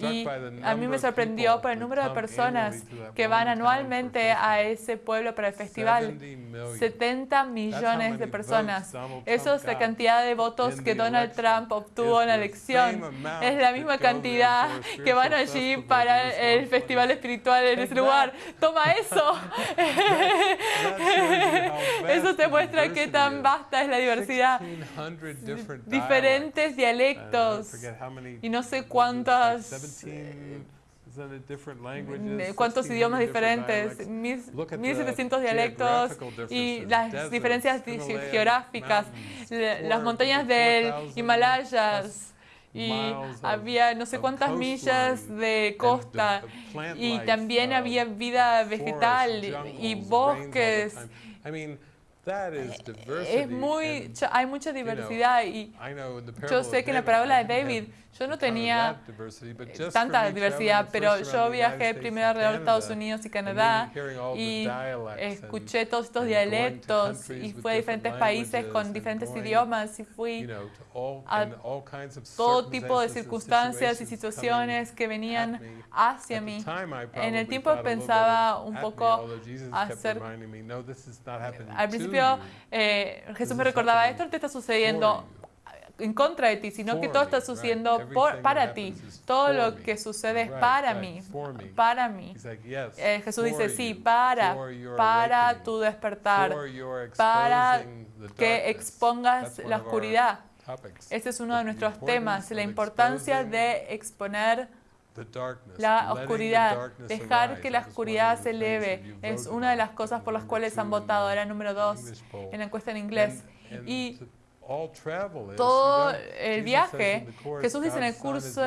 y a mí me sorprendió por el número de personas que van anualmente a ese pueblo para el festival. 70 millones de personas. Eso es la cantidad de votos que Donald Trump obtuvo en la elección. Es la misma cantidad que van allí para el festival espiritual en ese lugar. Toma eso. Eso te muestra qué tan vasta es la diversidad. Diferentes dialectos. Y no sé cuántas cuántos idiomas diferentes, 1700 dialectos y las diferencias geográficas, las montañas del Himalayas, y había no sé cuántas millas de costa y también había vida vegetal y bosques. Es muy, hay mucha diversidad y yo sé que en la parábola de David yo no tenía tanta diversidad, pero yo viajé primero alrededor de Estados Unidos y Canadá y escuché todos estos dialectos y fui a diferentes países con diferentes idiomas y fui a todo tipo de circunstancias y situaciones que venían hacia mí. En el tiempo pensaba un poco hacer... Al principio eh, Jesús me recordaba, esto te está sucediendo en contra de ti, sino que todo está sucediendo por, para ti. Todo lo que sucede es para mí, para mí. Eh, Jesús dice, sí, para, para tu despertar, para que expongas la oscuridad. Ese es uno de nuestros temas, la importancia de exponer la oscuridad, dejar que la oscuridad se eleve, es una de las cosas por las cuales han votado. Era número dos en la encuesta en inglés. Y todo el viaje, Jesús dice en el curso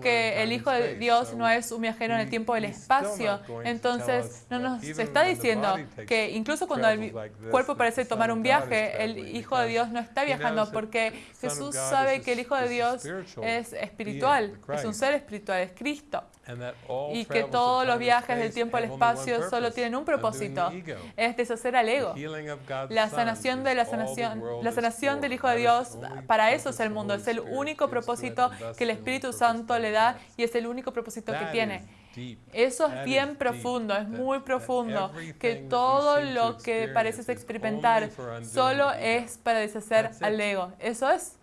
que el Hijo de Dios no es un viajero en el tiempo del espacio. Entonces, no nos está diciendo que incluso cuando el cuerpo parece tomar un viaje, el Hijo de Dios no está viajando porque Jesús sabe que el Hijo de Dios es espiritual, es un ser espiritual, es Cristo y que todos los viajes del tiempo al espacio solo tienen un propósito, es deshacer al ego. La sanación de la sanación, la sanación del Hijo de Dios, para eso es el mundo, es el único propósito que el Espíritu Santo le da y es el único propósito que tiene. Eso es bien profundo, es muy profundo, que todo lo que pareces experimentar solo es para deshacer al ego. Eso es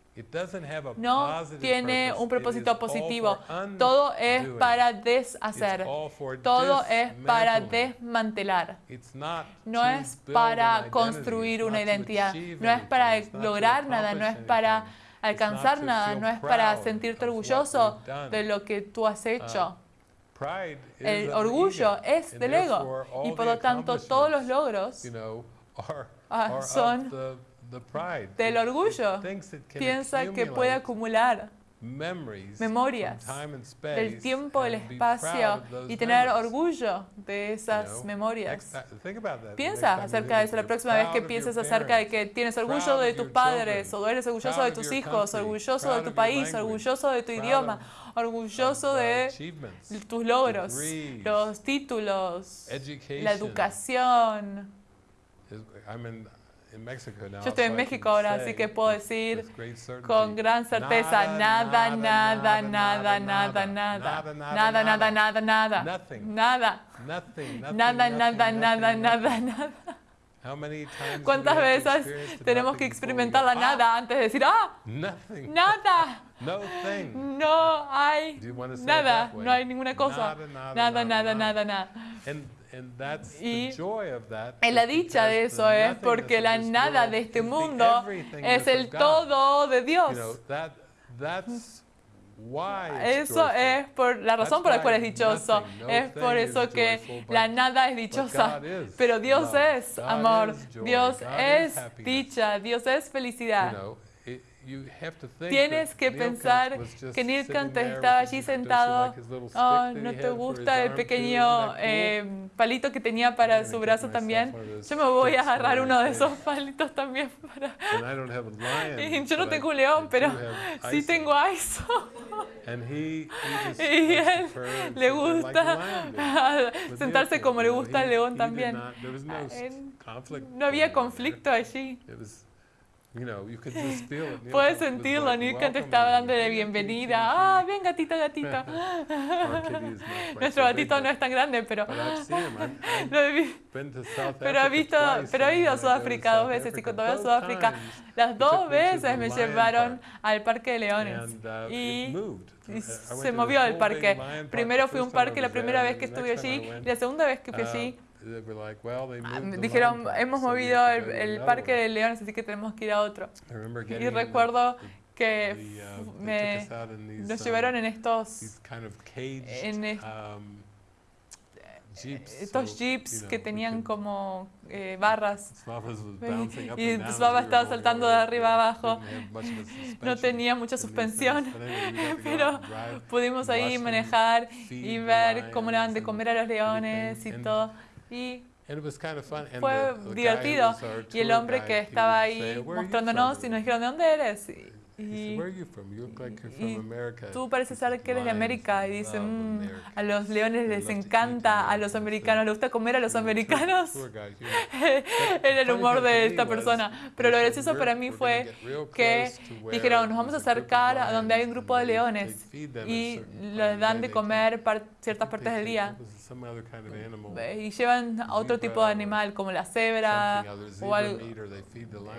no tiene un propósito positivo. Todo es para deshacer. Todo es para desmantelar. No es para construir una identidad. No es para lograr nada. No es para alcanzar nada. No es para sentirte orgulloso de lo que tú has hecho. Uh, El orgullo es del ego y por lo tanto todos los logros ah, son del orgullo. Piensa que puede acumular memorias del tiempo, del espacio y tener orgullo de esas memorias. Piensa acerca de eso la próxima vez que pienses acerca de que tienes orgullo de tus padres o eres orgulloso de tus hijos, orgulloso de tu país, orgulloso de tu idioma, orgulloso de tus logros, los títulos, la educación. Yo estoy en México ahora, así que puedo decir con gran certeza, nada, nada, nada, nada, nada, nada, nada, nada, nada, nada, nada, nada, nada, nada, nada, nada. ¿Cuántas veces tenemos que experimentar la nada antes de decir, ah, nada? No hay nada, no hay ninguna cosa. Nada, nada, nada, nada. Y la dicha de eso es porque la nada de este mundo es el todo de Dios. Eso es por la razón por la cual es dichoso. Es por eso que la nada es dichosa. Pero Dios es amor. Dios es dicha. Dios es felicidad. Tienes que pensar que Neil estaba allí sentado. Oh, ¿no te gusta el pequeño eh, palito que tenía para su brazo también? Yo me voy a agarrar uno de esos palitos también para... yo no tengo un león, pero sí tengo a eso. y él le gusta sentarse como le gusta al león también. No había conflicto allí. Puedes sentirlo, Nilkant estaba dando de bienvenida. Ah, ven gatito, gatito. Nuestro gatito no es tan grande, pero pero he visto, pero he ido a Sudáfrica dos veces y cuando voy a Sudáfrica, las dos veces me llevaron al Parque de Leones uh, y, se movió el parque. Primero fui a un parque la primera vez que estuve allí y la segunda vez que fui allí Ah, dijeron, hemos movido el, parque de leones, así que tenemos que ir a otro. Y recuerdo que uh, me, nos um, llevaron en estos, en um, estos jeeps que tenían como eh, barras y Svava estaba saltando de arriba abajo. No tenía mucha suspensión, pero pudimos ahí manejar y ver cómo le dan de comer a los leones y todo. Y fue divertido. Y el hombre que estaba ahí mostrándonos y nos dijeron, ¿de dónde eres? Y, tú pareces ser que eres de América y dicen, mm, a los leones les encanta, a los americanos les gusta comer a los americanos. Era el humor de esta persona. Pero lo gracioso para mí fue que dijeron, nos vamos a acercar a donde hay un grupo de leones y les dan de comer ciertas partes del día. Y llevan a otro tipo de animal como la cebra o algo.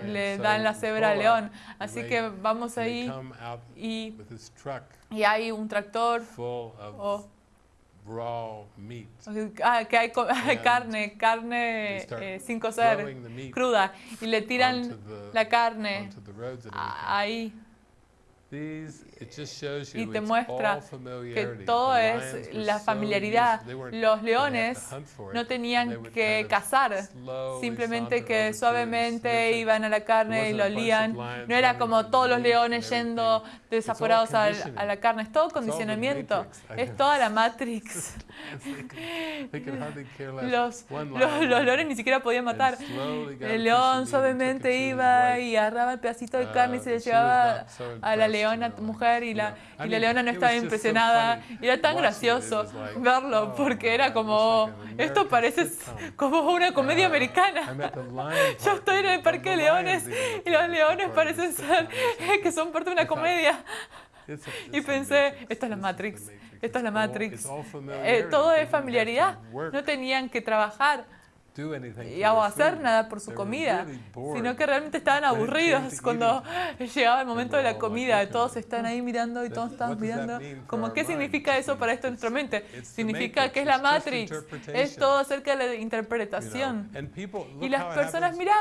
Le dan la cebra al león. Así que vamos ahí y, y hay un tractor ah, que hay carne, carne eh, sin cocer, cruda, y le tiran la carne ahí y te muestra que todo es la familiaridad. Los leones no tenían que cazar, simplemente que suavemente iban a la carne y lo olían. No era como todos los leones yendo desaforados a, la carne, es todo condicionamiento, es toda la Matrix. los, los, leones ni siquiera podían matar. El león suavemente iba y agarraba el pedacito de carne y se le llevaba a la leona mujer y la, y la leona no estaba impresionada. Y era tan gracioso verlo oh, porque era como, esto parece como una comedia americana. Yo estoy en el parque de leones y los leones parecen ser que son parte de una comedia. Y pensé, esto es la Matrix, esto es la Matrix. Eh, todo es familiaridad, no tenían que trabajar y a hacer nada por su comida, sino que realmente estaban aburridos cuando llegaba el momento de la comida. Todos están ahí mirando y todos están mirando. Como, ¿Qué significa eso para esto en nuestra mente? Significa que es la Matrix, es todo acerca de la interpretación. Y las personas, mira,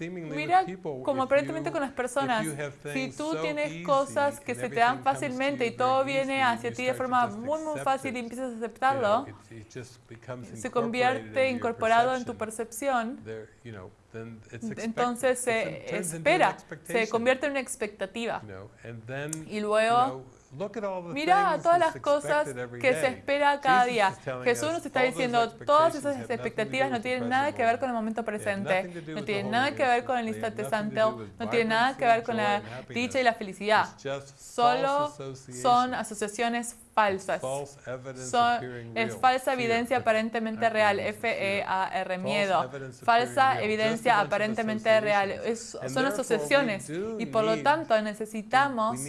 mira como aparentemente con las personas, si tú tienes cosas que se te dan fácilmente y todo viene hacia ti de forma muy, muy fácil y empiezas a aceptarlo, se convierte incorporado en tu percepción, entonces se espera, se convierte en una expectativa. Y luego Mira todas las cosas que se espera cada día. Jesús nos está diciendo, todas esas expectativas no tienen nada que ver con el momento presente, no tienen nada que ver con el instante santo, no tienen nada que ver con la dicha y la felicidad. Solo son asociaciones falsas. Son, es falsa evidencia aparentemente real, F-E-A-R, miedo. Falsa evidencia aparentemente real. son asociaciones y por lo tanto necesitamos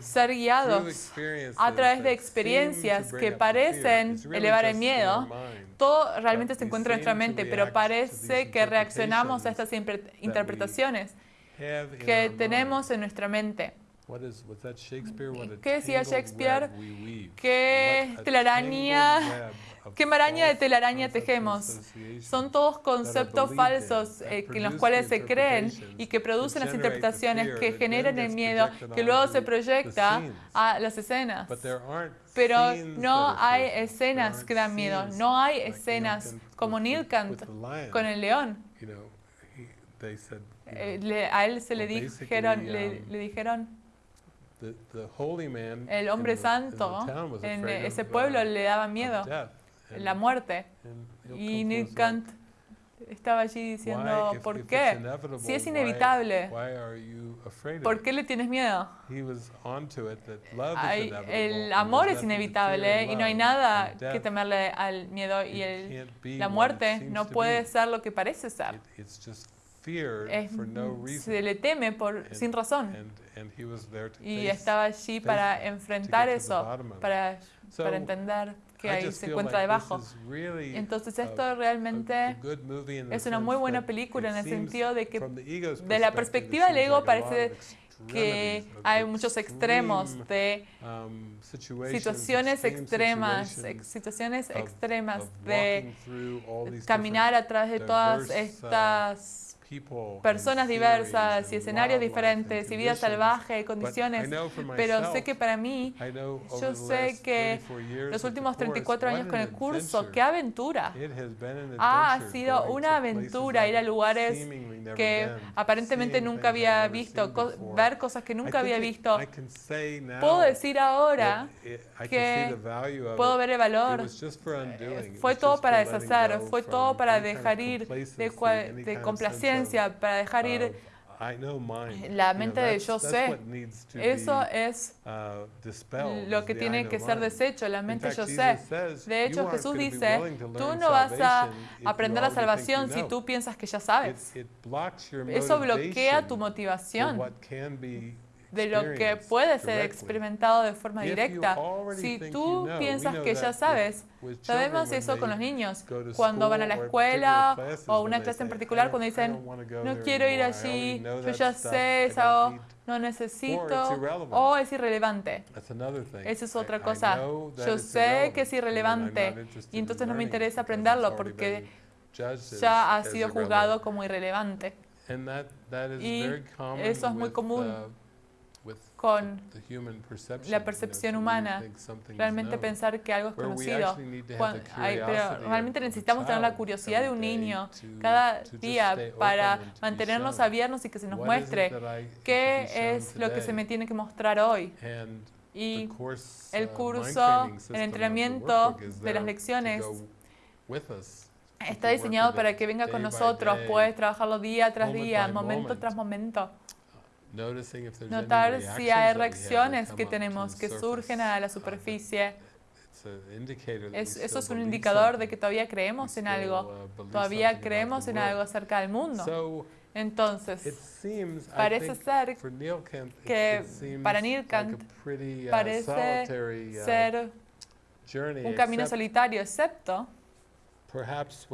ser guiados a través de experiencias que parecen elevar el miedo. Todo realmente se encuentra en nuestra mente, pero parece que reaccionamos a estas interpretaciones que tenemos en nuestra mente. ¿Qué decía Shakespeare? ¿Qué telaraña, qué maraña de telaraña tejemos? Son todos conceptos falsos eh, en los cuales se creen y que producen las interpretaciones que generan el miedo que luego se proyecta a las escenas. Pero no hay escenas que dan miedo, no hay escenas como Nilkant con el león. Eh, a él se le dijeron, le, le dijeron el hombre santo en ese pueblo le daba miedo, la muerte. Y Nick Kant estaba allí diciendo, ¿por qué? Si es inevitable, ¿por qué le tienes miedo? el amor es inevitable y no hay nada que temerle al miedo y el, la muerte. no puede ser lo que parece ser. se le teme por, sin razón y estaba allí para enfrentar eso, para, para entender que ahí se encuentra debajo. Entonces esto realmente es una muy buena película en el sentido de que de la perspectiva del ego parece que hay muchos extremos de um, situaciones extremas, situaciones extremas de caminar a través de todas estas personas diversas y escenarios diferentes y vida salvaje y condiciones, pero sé que para mí, yo sé que los últimos 34 años con el curso, qué aventura. Ha sido una aventura ir a lugares que aparentemente nunca había visto, ver cosas que nunca había visto. Puedo decir ahora que puedo ver el valor. Fue todo para deshacer, fue todo para dejar ir de, de complacencia para dejar ir la mente de yo sé. Eso es uh, lo que tiene que ser deshecho, la mente yo sé. De hecho, Jesús dice, tú no vas a aprender la salvación si tú piensas que ya sabes. Eso bloquea tu motivación de lo que puede ser experimentado de forma directa. Si tú piensas que ya sabes, sabemos eso con los niños. Cuando van a la escuela o una clase en particular, cuando dicen, no quiero ir allí, yo ya sé eso, no necesito, o es irrelevante. Esa es otra cosa. Yo sé que es irrelevante y entonces no me interesa aprenderlo porque ya ha sido juzgado como irrelevante. Y eso es muy común con la percepción humana, realmente pensar que algo es conocido. pero realmente necesitamos tener la curiosidad de un niño cada día para mantenernos abiertos y que se nos muestre qué es lo que se me tiene que mostrar hoy. Y el curso, el entrenamiento de las lecciones está diseñado para que venga con nosotros, puedes trabajarlo día tras día, momento tras momento. Notar si hay reacciones que tenemos que surgen a la superficie. eso es un indicador de que todavía creemos en algo, uh, todavía creemos en algo acerca del mundo. Entonces, parece ser que para Neil Kant uh, parece uh, ser un camino solitario, excepto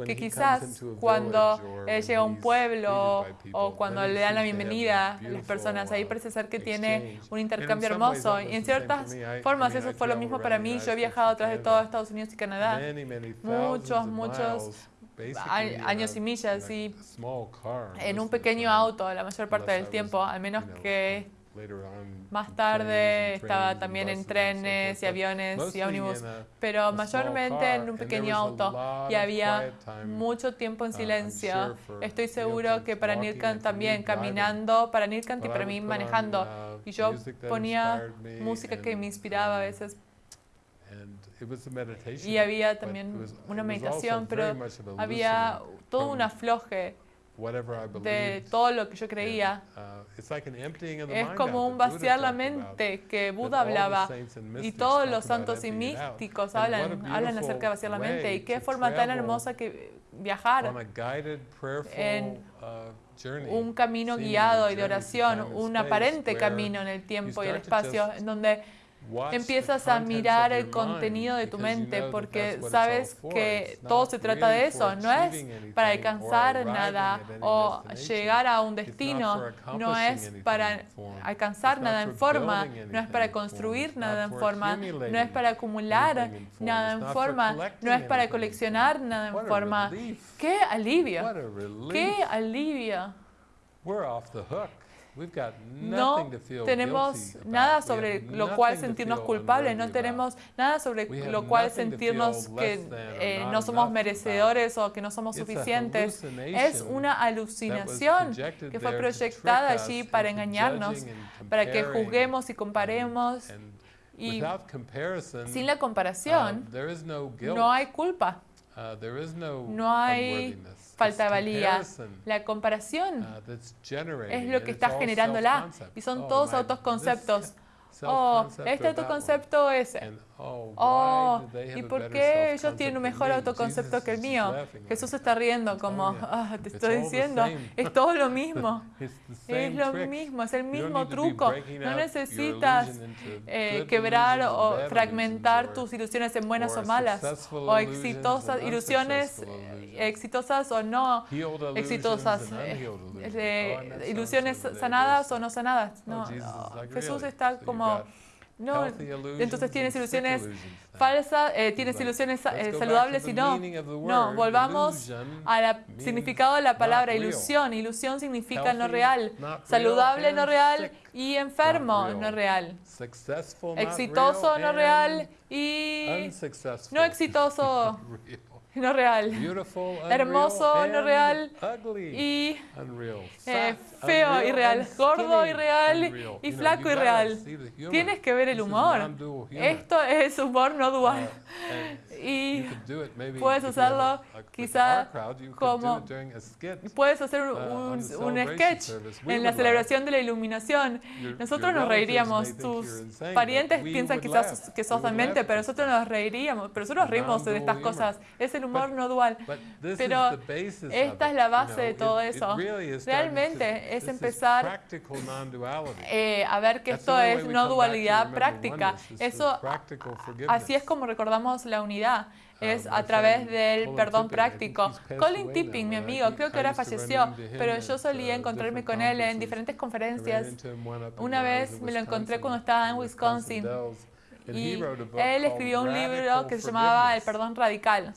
que quizás cuando él llega a un pueblo o cuando le dan la bienvenida a las personas, ahí parece ser que tiene un intercambio hermoso. Y en ciertas formas eso fue lo mismo para mí. Yo he viajado a través de todo Estados Unidos y Canadá, muchos, muchos años y millas y en un pequeño auto la mayor parte del tiempo, al menos que más tarde estaba también en trenes y aviones y ómnibus, pero mayormente en un pequeño auto y había mucho tiempo en uh, silencio. Estoy seguro que para Nilkant también, caminando, para Nilkant y para mí manejando. Uh, y yo ponía música que me inspiraba a veces. Y había también una meditación, pero había todo un afloje de todo lo que yo creía. Uh, es como un vaciar la mente que Buda hablaba y todos los santos y místicos hablan, hablan acerca de vaciar la mente y qué forma tan hermosa que viajar en uh, un camino guiado y de oración, un aparente camino en el tiempo y el espacio en donde empiezas a mirar el contenido de tu mente porque sabes que todo se trata de eso, no es para alcanzar nada o llegar a un destino, no es para alcanzar nada en forma, no es para construir nada en forma, no es para acumular nada en forma, no es para coleccionar nada en forma. ¡Qué alivio! ¡Qué alivio! No tenemos nada sobre lo cual sentirnos culpables, no tenemos nada sobre lo cual sentirnos que eh, no somos merecedores o que no somos suficientes. Es una alucinación que fue proyectada allí para engañarnos, para que juzguemos y comparemos. Y sin la comparación, uh, no hay culpa. Uh, no hay falta de valía. La comparación uh, es lo que está generando la. Y son oh, todos autoconceptos. Oh, este autoconcepto es Oh, oh ¿y por qué ellos tienen un mejor autoconcepto que el mío? Jesús está riendo como, ah, te estoy diciendo, es todo lo mismo. Es lo mismo, es el mismo truco. No necesitas eh, quebrar o fragmentar tus ilusiones en buenas o malas, o exitosas, ilusiones eh, exitosas o no exitosas, eh, ilusiones sanadas o no sanadas. No, Jesús está como no, entonces tienes ilusiones falsas, eh, tienes ilusiones eh, saludables y no. No, volvamos al significado de la palabra ilusión. Ilusión significa no real, saludable no real y enfermo no real. Exitoso no real y no exitoso no real, hermoso, no real, y eh, feo y real, gordo y real, y flaco y real. Tienes que ver el humor. Esto es humor no dual. Uh, y puedes hacerlo quizá como puedes hacer uh, un, sketch en la celebración de la iluminación. Nosotros nos reiríamos. Tus parientes piensan quizás que sos demente, pero nosotros nos reiríamos. Pero nosotros reímos de estas cosas. Es el humor no dual. Pero esta es la base de todo eso. Realmente es empezar eh, a ver que esto es no dualidad práctica. Eso, así es como recordamos la unidad es a través del perdón práctico. Colin Tipping, mi amigo, creo que ahora falleció, pero yo solía encontrarme con él en diferentes conferencias. Una vez me lo encontré cuando estaba en Wisconsin y él escribió un libro que se llamaba El perdón radical.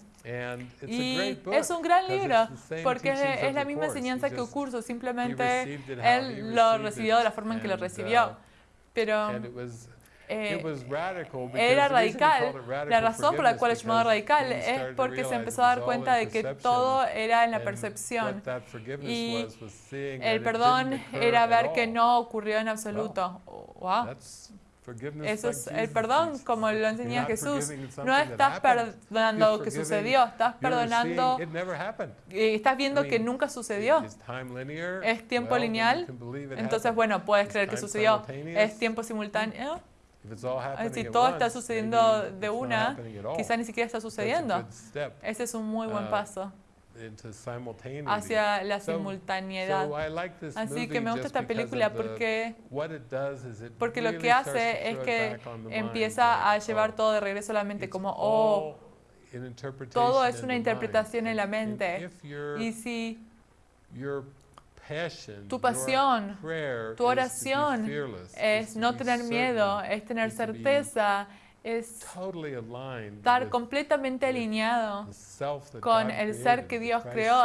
Y es un gran libro porque es la misma enseñanza que el curso, simplemente él lo recibió de la forma en que lo recibió. Pero eh, era radical. La razón por la cual es llamado radical es porque se empezó a dar cuenta de que todo era en la percepción. Y el perdón era ver que no ocurrió en absoluto. Wow. Eso es el perdón, como lo enseña Jesús. No estás perdonando lo que sucedió, estás perdonando y estás viendo que nunca sucedió. ¿Es tiempo lineal? Entonces, bueno, puedes creer que sucedió. ¿Es tiempo simultáneo? Si todo está sucediendo de una, quizás ni siquiera está sucediendo. Ese es un muy buen uh, paso hacia la simultaneidad. Así que me gusta esta película porque, porque lo que hace es que empieza a llevar todo de regreso a la mente, como, oh, todo es una interpretación en la mente. Y si tu pasión, tu oración es no tener miedo, es tener certeza, es estar completamente alineado con el ser que Dios creó,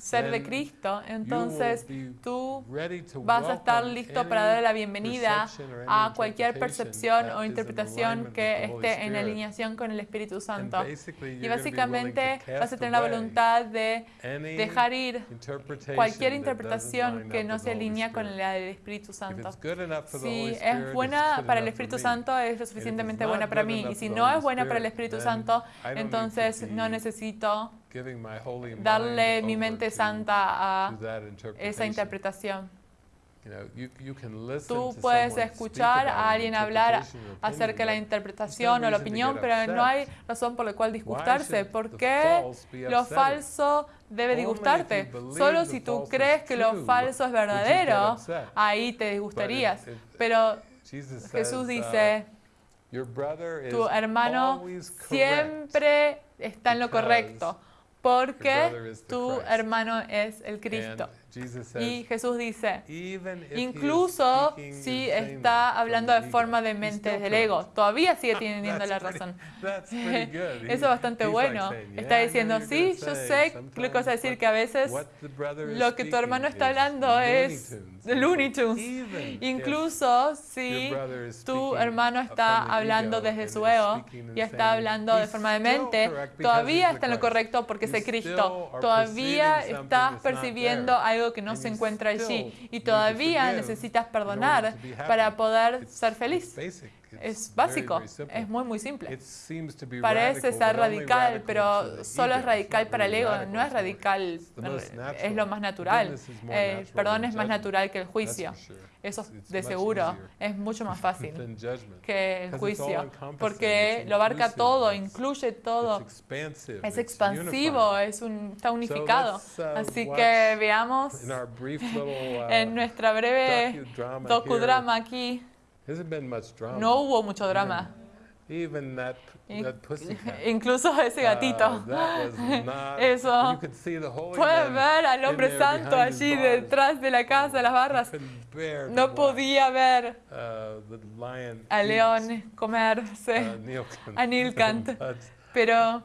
ser de Cristo, entonces tú vas a estar listo para dar la bienvenida a cualquier percepción o interpretación que esté en alineación con el Espíritu Santo. Y básicamente vas a tener la voluntad de dejar ir cualquier interpretación que no se alinea con la del Espíritu Santo. Si es buena para el Espíritu Santo, es lo suficientemente buena para mí. Y si no es buena para el Espíritu Santo, entonces no necesito darle mi mente santa a esa interpretación. Tú puedes escuchar a alguien hablar acerca de la interpretación o la opinión, pero no hay razón por la cual disgustarse. ¿Por qué lo falso debe disgustarte? Solo si tú crees que lo falso es verdadero, ahí te disgustarías. Pero Jesús dice, tu hermano siempre está en lo correcto porque tu hermano es el Cristo. Y Jesús dice, incluso si está hablando de forma de mente del ego, todavía sigue teniendo la razón. Eso es bastante bueno. Está diciendo, sí, yo sé lo que vas a decir, que a veces lo que tu hermano está hablando es Looney Tunes. Incluso si tu hermano está hablando desde su ego y está hablando de forma de mente, todavía está en lo correcto porque es Cristo. Todavía estás percibiendo algo que no se encuentra allí y todavía necesitas perdonar para poder ser feliz. Es básico, es muy muy simple. Parece ser radical, pero solo es radical para el ego, no es radical, es lo más natural. El perdón es más natural que el juicio. Eso de seguro es mucho más fácil que el juicio, porque lo abarca todo, incluye todo. Es expansivo, es un, está unificado. Uh, Así que veamos en nuestra breve docudrama aquí no hubo mucho drama. Incluso ese gatito. Uh, Eso. Puedes ver al hombre santo allí detrás de la casa, de las barras. No podía ver uh, al león comerse uh, a Nilkant. Pero,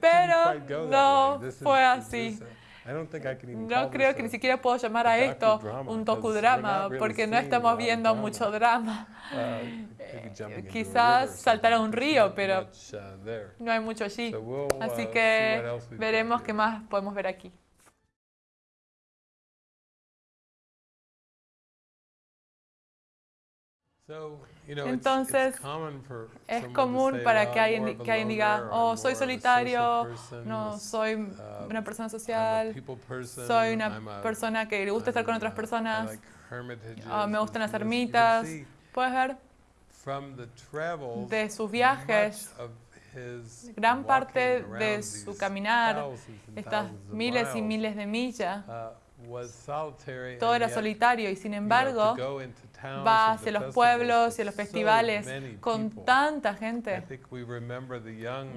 pero no fue así. No creo que ni siquiera puedo llamar a esto un tokudrama, porque no estamos viendo mucho drama. Uh, quizás saltar a un río, pero uh, no hay mucho allí. Así uh, que veremos qué más podemos ver aquí. Entonces, es común para que alguien, que alguien diga, oh, soy solitario, no, soy una persona social, soy una persona que le gusta estar con otras personas, oh, me gustan las ermitas. Puedes ver de sus viajes, gran parte de su caminar, estas miles y miles de millas, uh, todo era solitario y sin embargo va hacia los pueblos y a los festivales con tanta gente.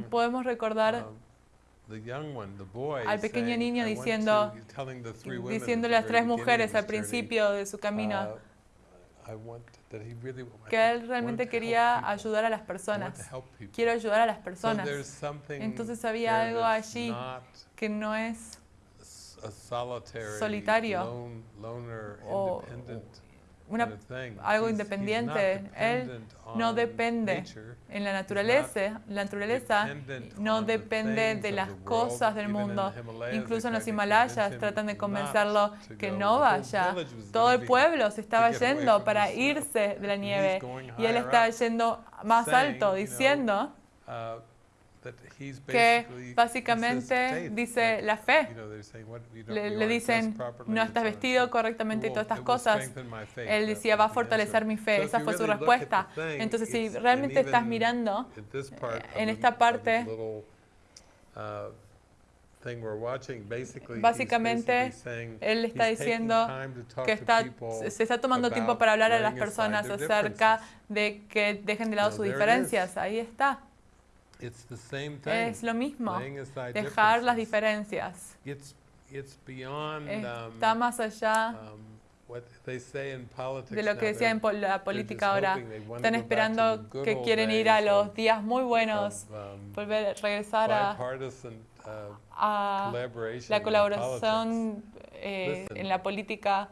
Podemos recordar um, al pequeño niño diciendo, diciéndole a las tres mujeres al principio de su camino uh, que él realmente quería ayudar a las personas. Quiero ayudar a las personas. Entonces había algo allí que no es solitario. o una, algo independiente. Él no depende en la naturaleza, la naturaleza no depende de las cosas del mundo. Incluso en los Himalayas tratan de convencerlo que no vaya. Todo el pueblo se estaba yendo para irse de la nieve. y él está yendo más alto diciendo uh, que básicamente dice la fe. Le, dicen, no estás vestido correctamente y todas estas cosas. Él decía, va a fortalecer mi fe. Esa fue su respuesta. Entonces, si realmente estás mirando en esta parte, uh, Básicamente, él está diciendo que está, se está tomando tiempo para hablar a las personas acerca de que dejen de lado sus diferencias. Ahí está. Es lo mismo, dejar las diferencias. Está um, más allá um, de lo que decía en la política ahora. Están esperando que quieren ir a los días muy buenos, um, volver, regresar a, a la colaboración eh, en la política.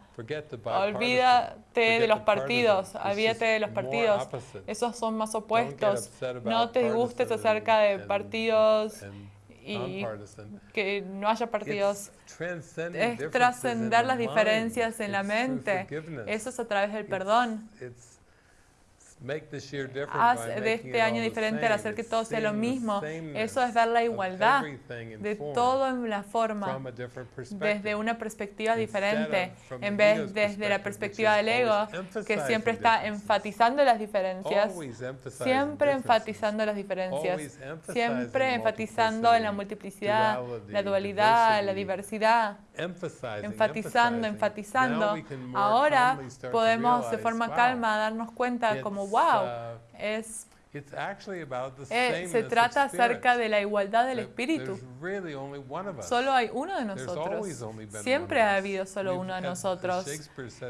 Olvídate de los partidos, olvídate de los partidos. Esos son más opuestos. No te gustes acerca de partidos y que no haya partidos. Es trascender las diferencias en la mente. Eso es a través del perdón. Haz de este año diferente al hacer que todo sea lo mismo. Eso es ver la igualdad de todo en la forma, desde una perspectiva diferente, en vez desde la perspectiva del ego, que siempre está enfatizando las diferencias, siempre enfatizando las diferencias, siempre enfatizando en la multiplicidad, la dualidad, la diversidad, enfatizando, enfatizando. Ahora podemos de forma calma darnos cuenta como wow, uh, es eh, se trata acerca de la igualdad del espíritu. Solo hay uno de nosotros. Siempre ha habido solo uno de nosotros.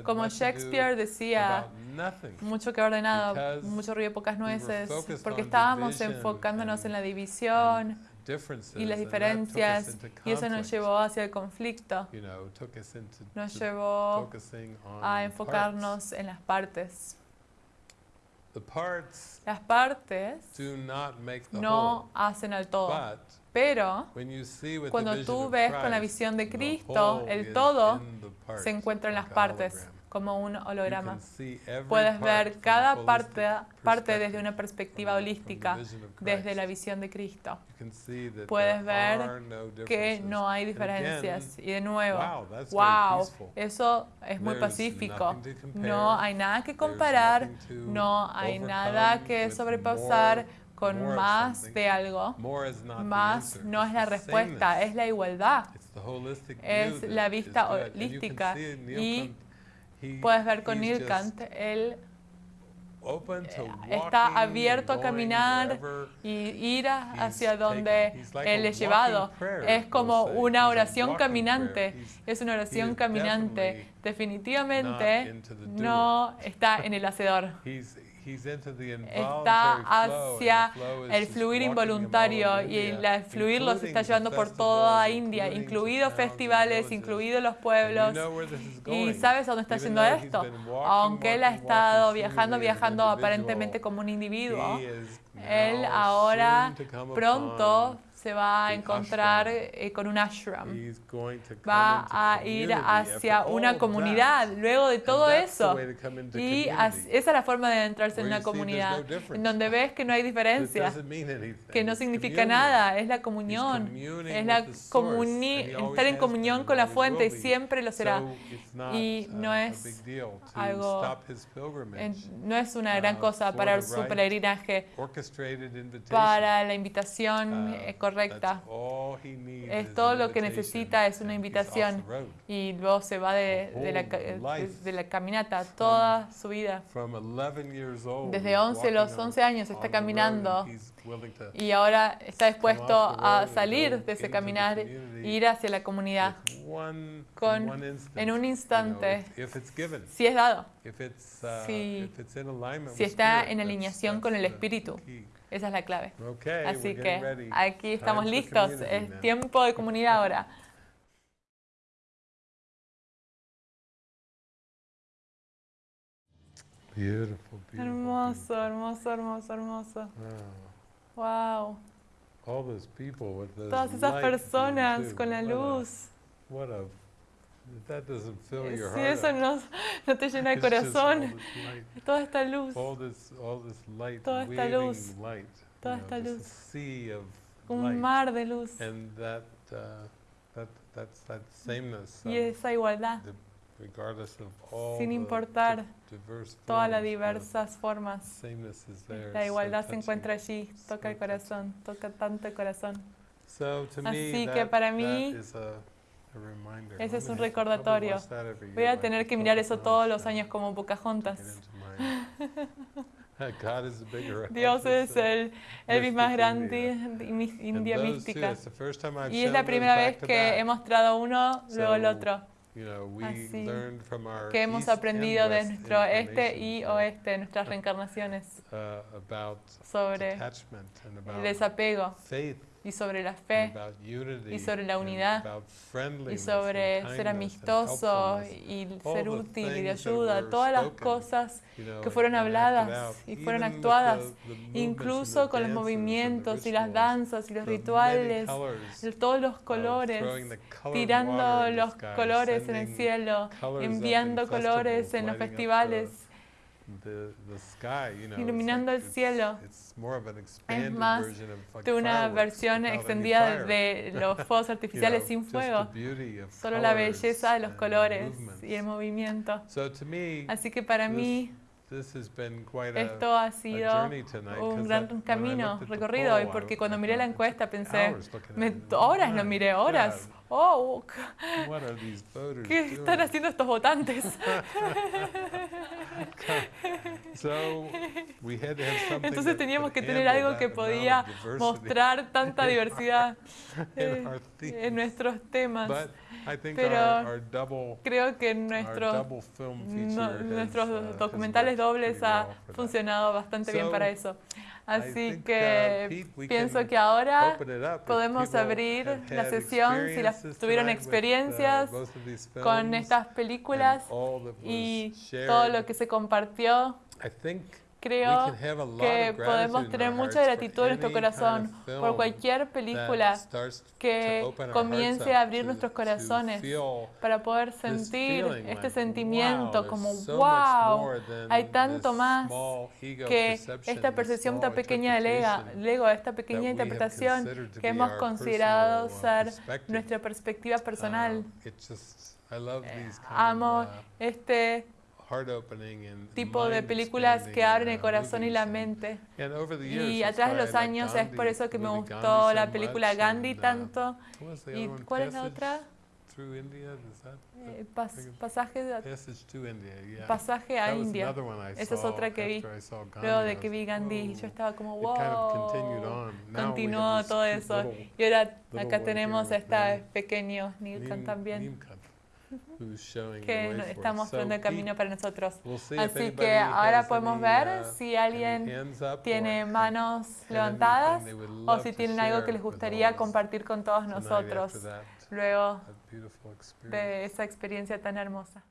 Como Shakespeare decía, mucho que ordenado, mucho ruido, pocas nueces, porque estábamos enfocándonos en la división y las diferencias, y eso nos llevó hacia el conflicto. Nos llevó a enfocarnos en las partes. Las partes no hacen al todo. Pero cuando tú ves con la visión de Cristo, el todo se encuentra en las partes como un holograma. Puedes ver cada parte, parte desde una perspectiva holística, desde la visión de Cristo. Puedes ver que no hay diferencias. Y de nuevo, wow, eso es muy pacífico. No hay nada que comparar, no hay nada que sobrepasar con más de algo. Más no es la respuesta, es la igualdad. Es la vista holística. Y Puedes ver con Nilkant, él está abierto a caminar y ir hacia donde Él es llevado. Es como una oración caminante. Es una oración caminante. Definitivamente no está en el hacedor está hacia el fluir involuntario y el fluir los está llevando por toda India, incluidos festivales, incluidos los pueblos. ¿Y sabes a dónde está yendo esto? Aunque él ha estado viajando, viajando aparentemente como un individuo, él ahora pronto se va a encontrar eh, con un ashram. Va a ir hacia una comunidad luego de todo eso. Y esa es la forma de entrarse en una comunidad, en donde ves que no hay diferencia, que no significa nada, es la comunión, es la estar en comunión con la fuente y siempre lo será. Y no es algo, no es una gran uh, cosa para su peregrinaje, para la invitación correcta. uh, correcta. Es todo lo que necesita es una invitación. y luego se va de, la, de la, caminata toda su vida. Desde 11, los 11 años está caminando. y ahora está dispuesto a salir de ese caminar e ir hacia la comunidad con, en un instante, si es dado, uh, si, si está en alineación con el Espíritu. Esa es la clave. Así que aquí estamos listos. Es tiempo de comunidad ahora. Beautiful, beautiful. Hermoso, hermoso, hermoso, hermoso. Wow. All those people with Todas esas personas con la what a- luz. What a, that doesn't fill your Si heart eso no, no te llena el corazón, toda esta luz, all this, all this light, Toda esta luz, light, toda know, esta luz. sea of un light. mar de luz. And that, uh, that, that's that sameness, Y of esa igualdad, the, regardless of all sin importar diverse todas las diversas formas. there. La it's so igualdad se encuentra allí, toca el corazón, toca tanto el corazón. So to me, Así que that- para mí, ese es un recordatorio. Voy a tener que mirar eso todos los años como Pocahontas. Dios es el Elvis más grande India. mística. Y es la primera vez que he mostrado uno, luego el otro. Así Que hemos aprendido de nuestro este y oeste, nuestras reencarnaciones, uh, sobre el desapego y sobre la fe y sobre la unidad y sobre ser amistoso y ser útil y de ayuda, todas las cosas que fueron habladas y fueron actuadas, incluso con los movimientos y las danzas y los rituales, todos los of colores, tirando los colores en el cielo, enviando colores en los festivales, the- the sky, you know, iluminando like el cielo. it's more of an expanded más version of, like, de una versión extendida de los fuegos You artificiales know, sin fuego, solo la belleza de los colores y el movimiento. So to me, Así que para mí this has been quite a, esto ha sido journey tonight, 'cause un gran camino recorrido hoy, porque cuando miré la encuesta pensé, me- horas lo miré, horas. Oh, God, what are these voters ¿qué están doing? haciendo estos votantes? So we had to have something Entonces teníamos que tener algo que podía mostrar tanta diversidad en nuestros temas. But I think Pero our, our double, Creo que our nuestros, double film feature no- has, nuestros uh, documentales dobles ha well for that. funcionado bastante bien para eso. Así think, uh, que pienso que ahora podemos abrir la sesión si las tuvieron uh, experiencias con estas películas y todo lo que se compartió. Creo que podemos tener mucha gratitud en nuestro corazón por cualquier película que comience a abrir nuestros corazones para poder sentir este sentimiento como wow, hay tanto más que esta percepción tan pequeña del ego, esta pequeña interpretación que hemos considerado uh, ser perspective. nuestra perspectiva personal. Uh, these kind Amo uh, este tipo de películas que abren el uh, corazón y la mente. Y a través de los años es por eso que me gustó la película Gandhi and, uh, tanto. ¿Y cuál es la otra? Eh, pas- pasaje? Yeah. pasaje a India. Esa es otra que vi. Luego de que vi Gandhi, yo estaba como, wow. Continuó todo eso. Y ahora acá tenemos esta Nim- pequeño Nilkan también, que está mostrando el camino para nosotros. Así que ahora podemos ver uh, si alguien tiene manos levantadas o si tienen algo que les gustaría compartir con todos nosotros. luego de esa experiencia tan hermosa.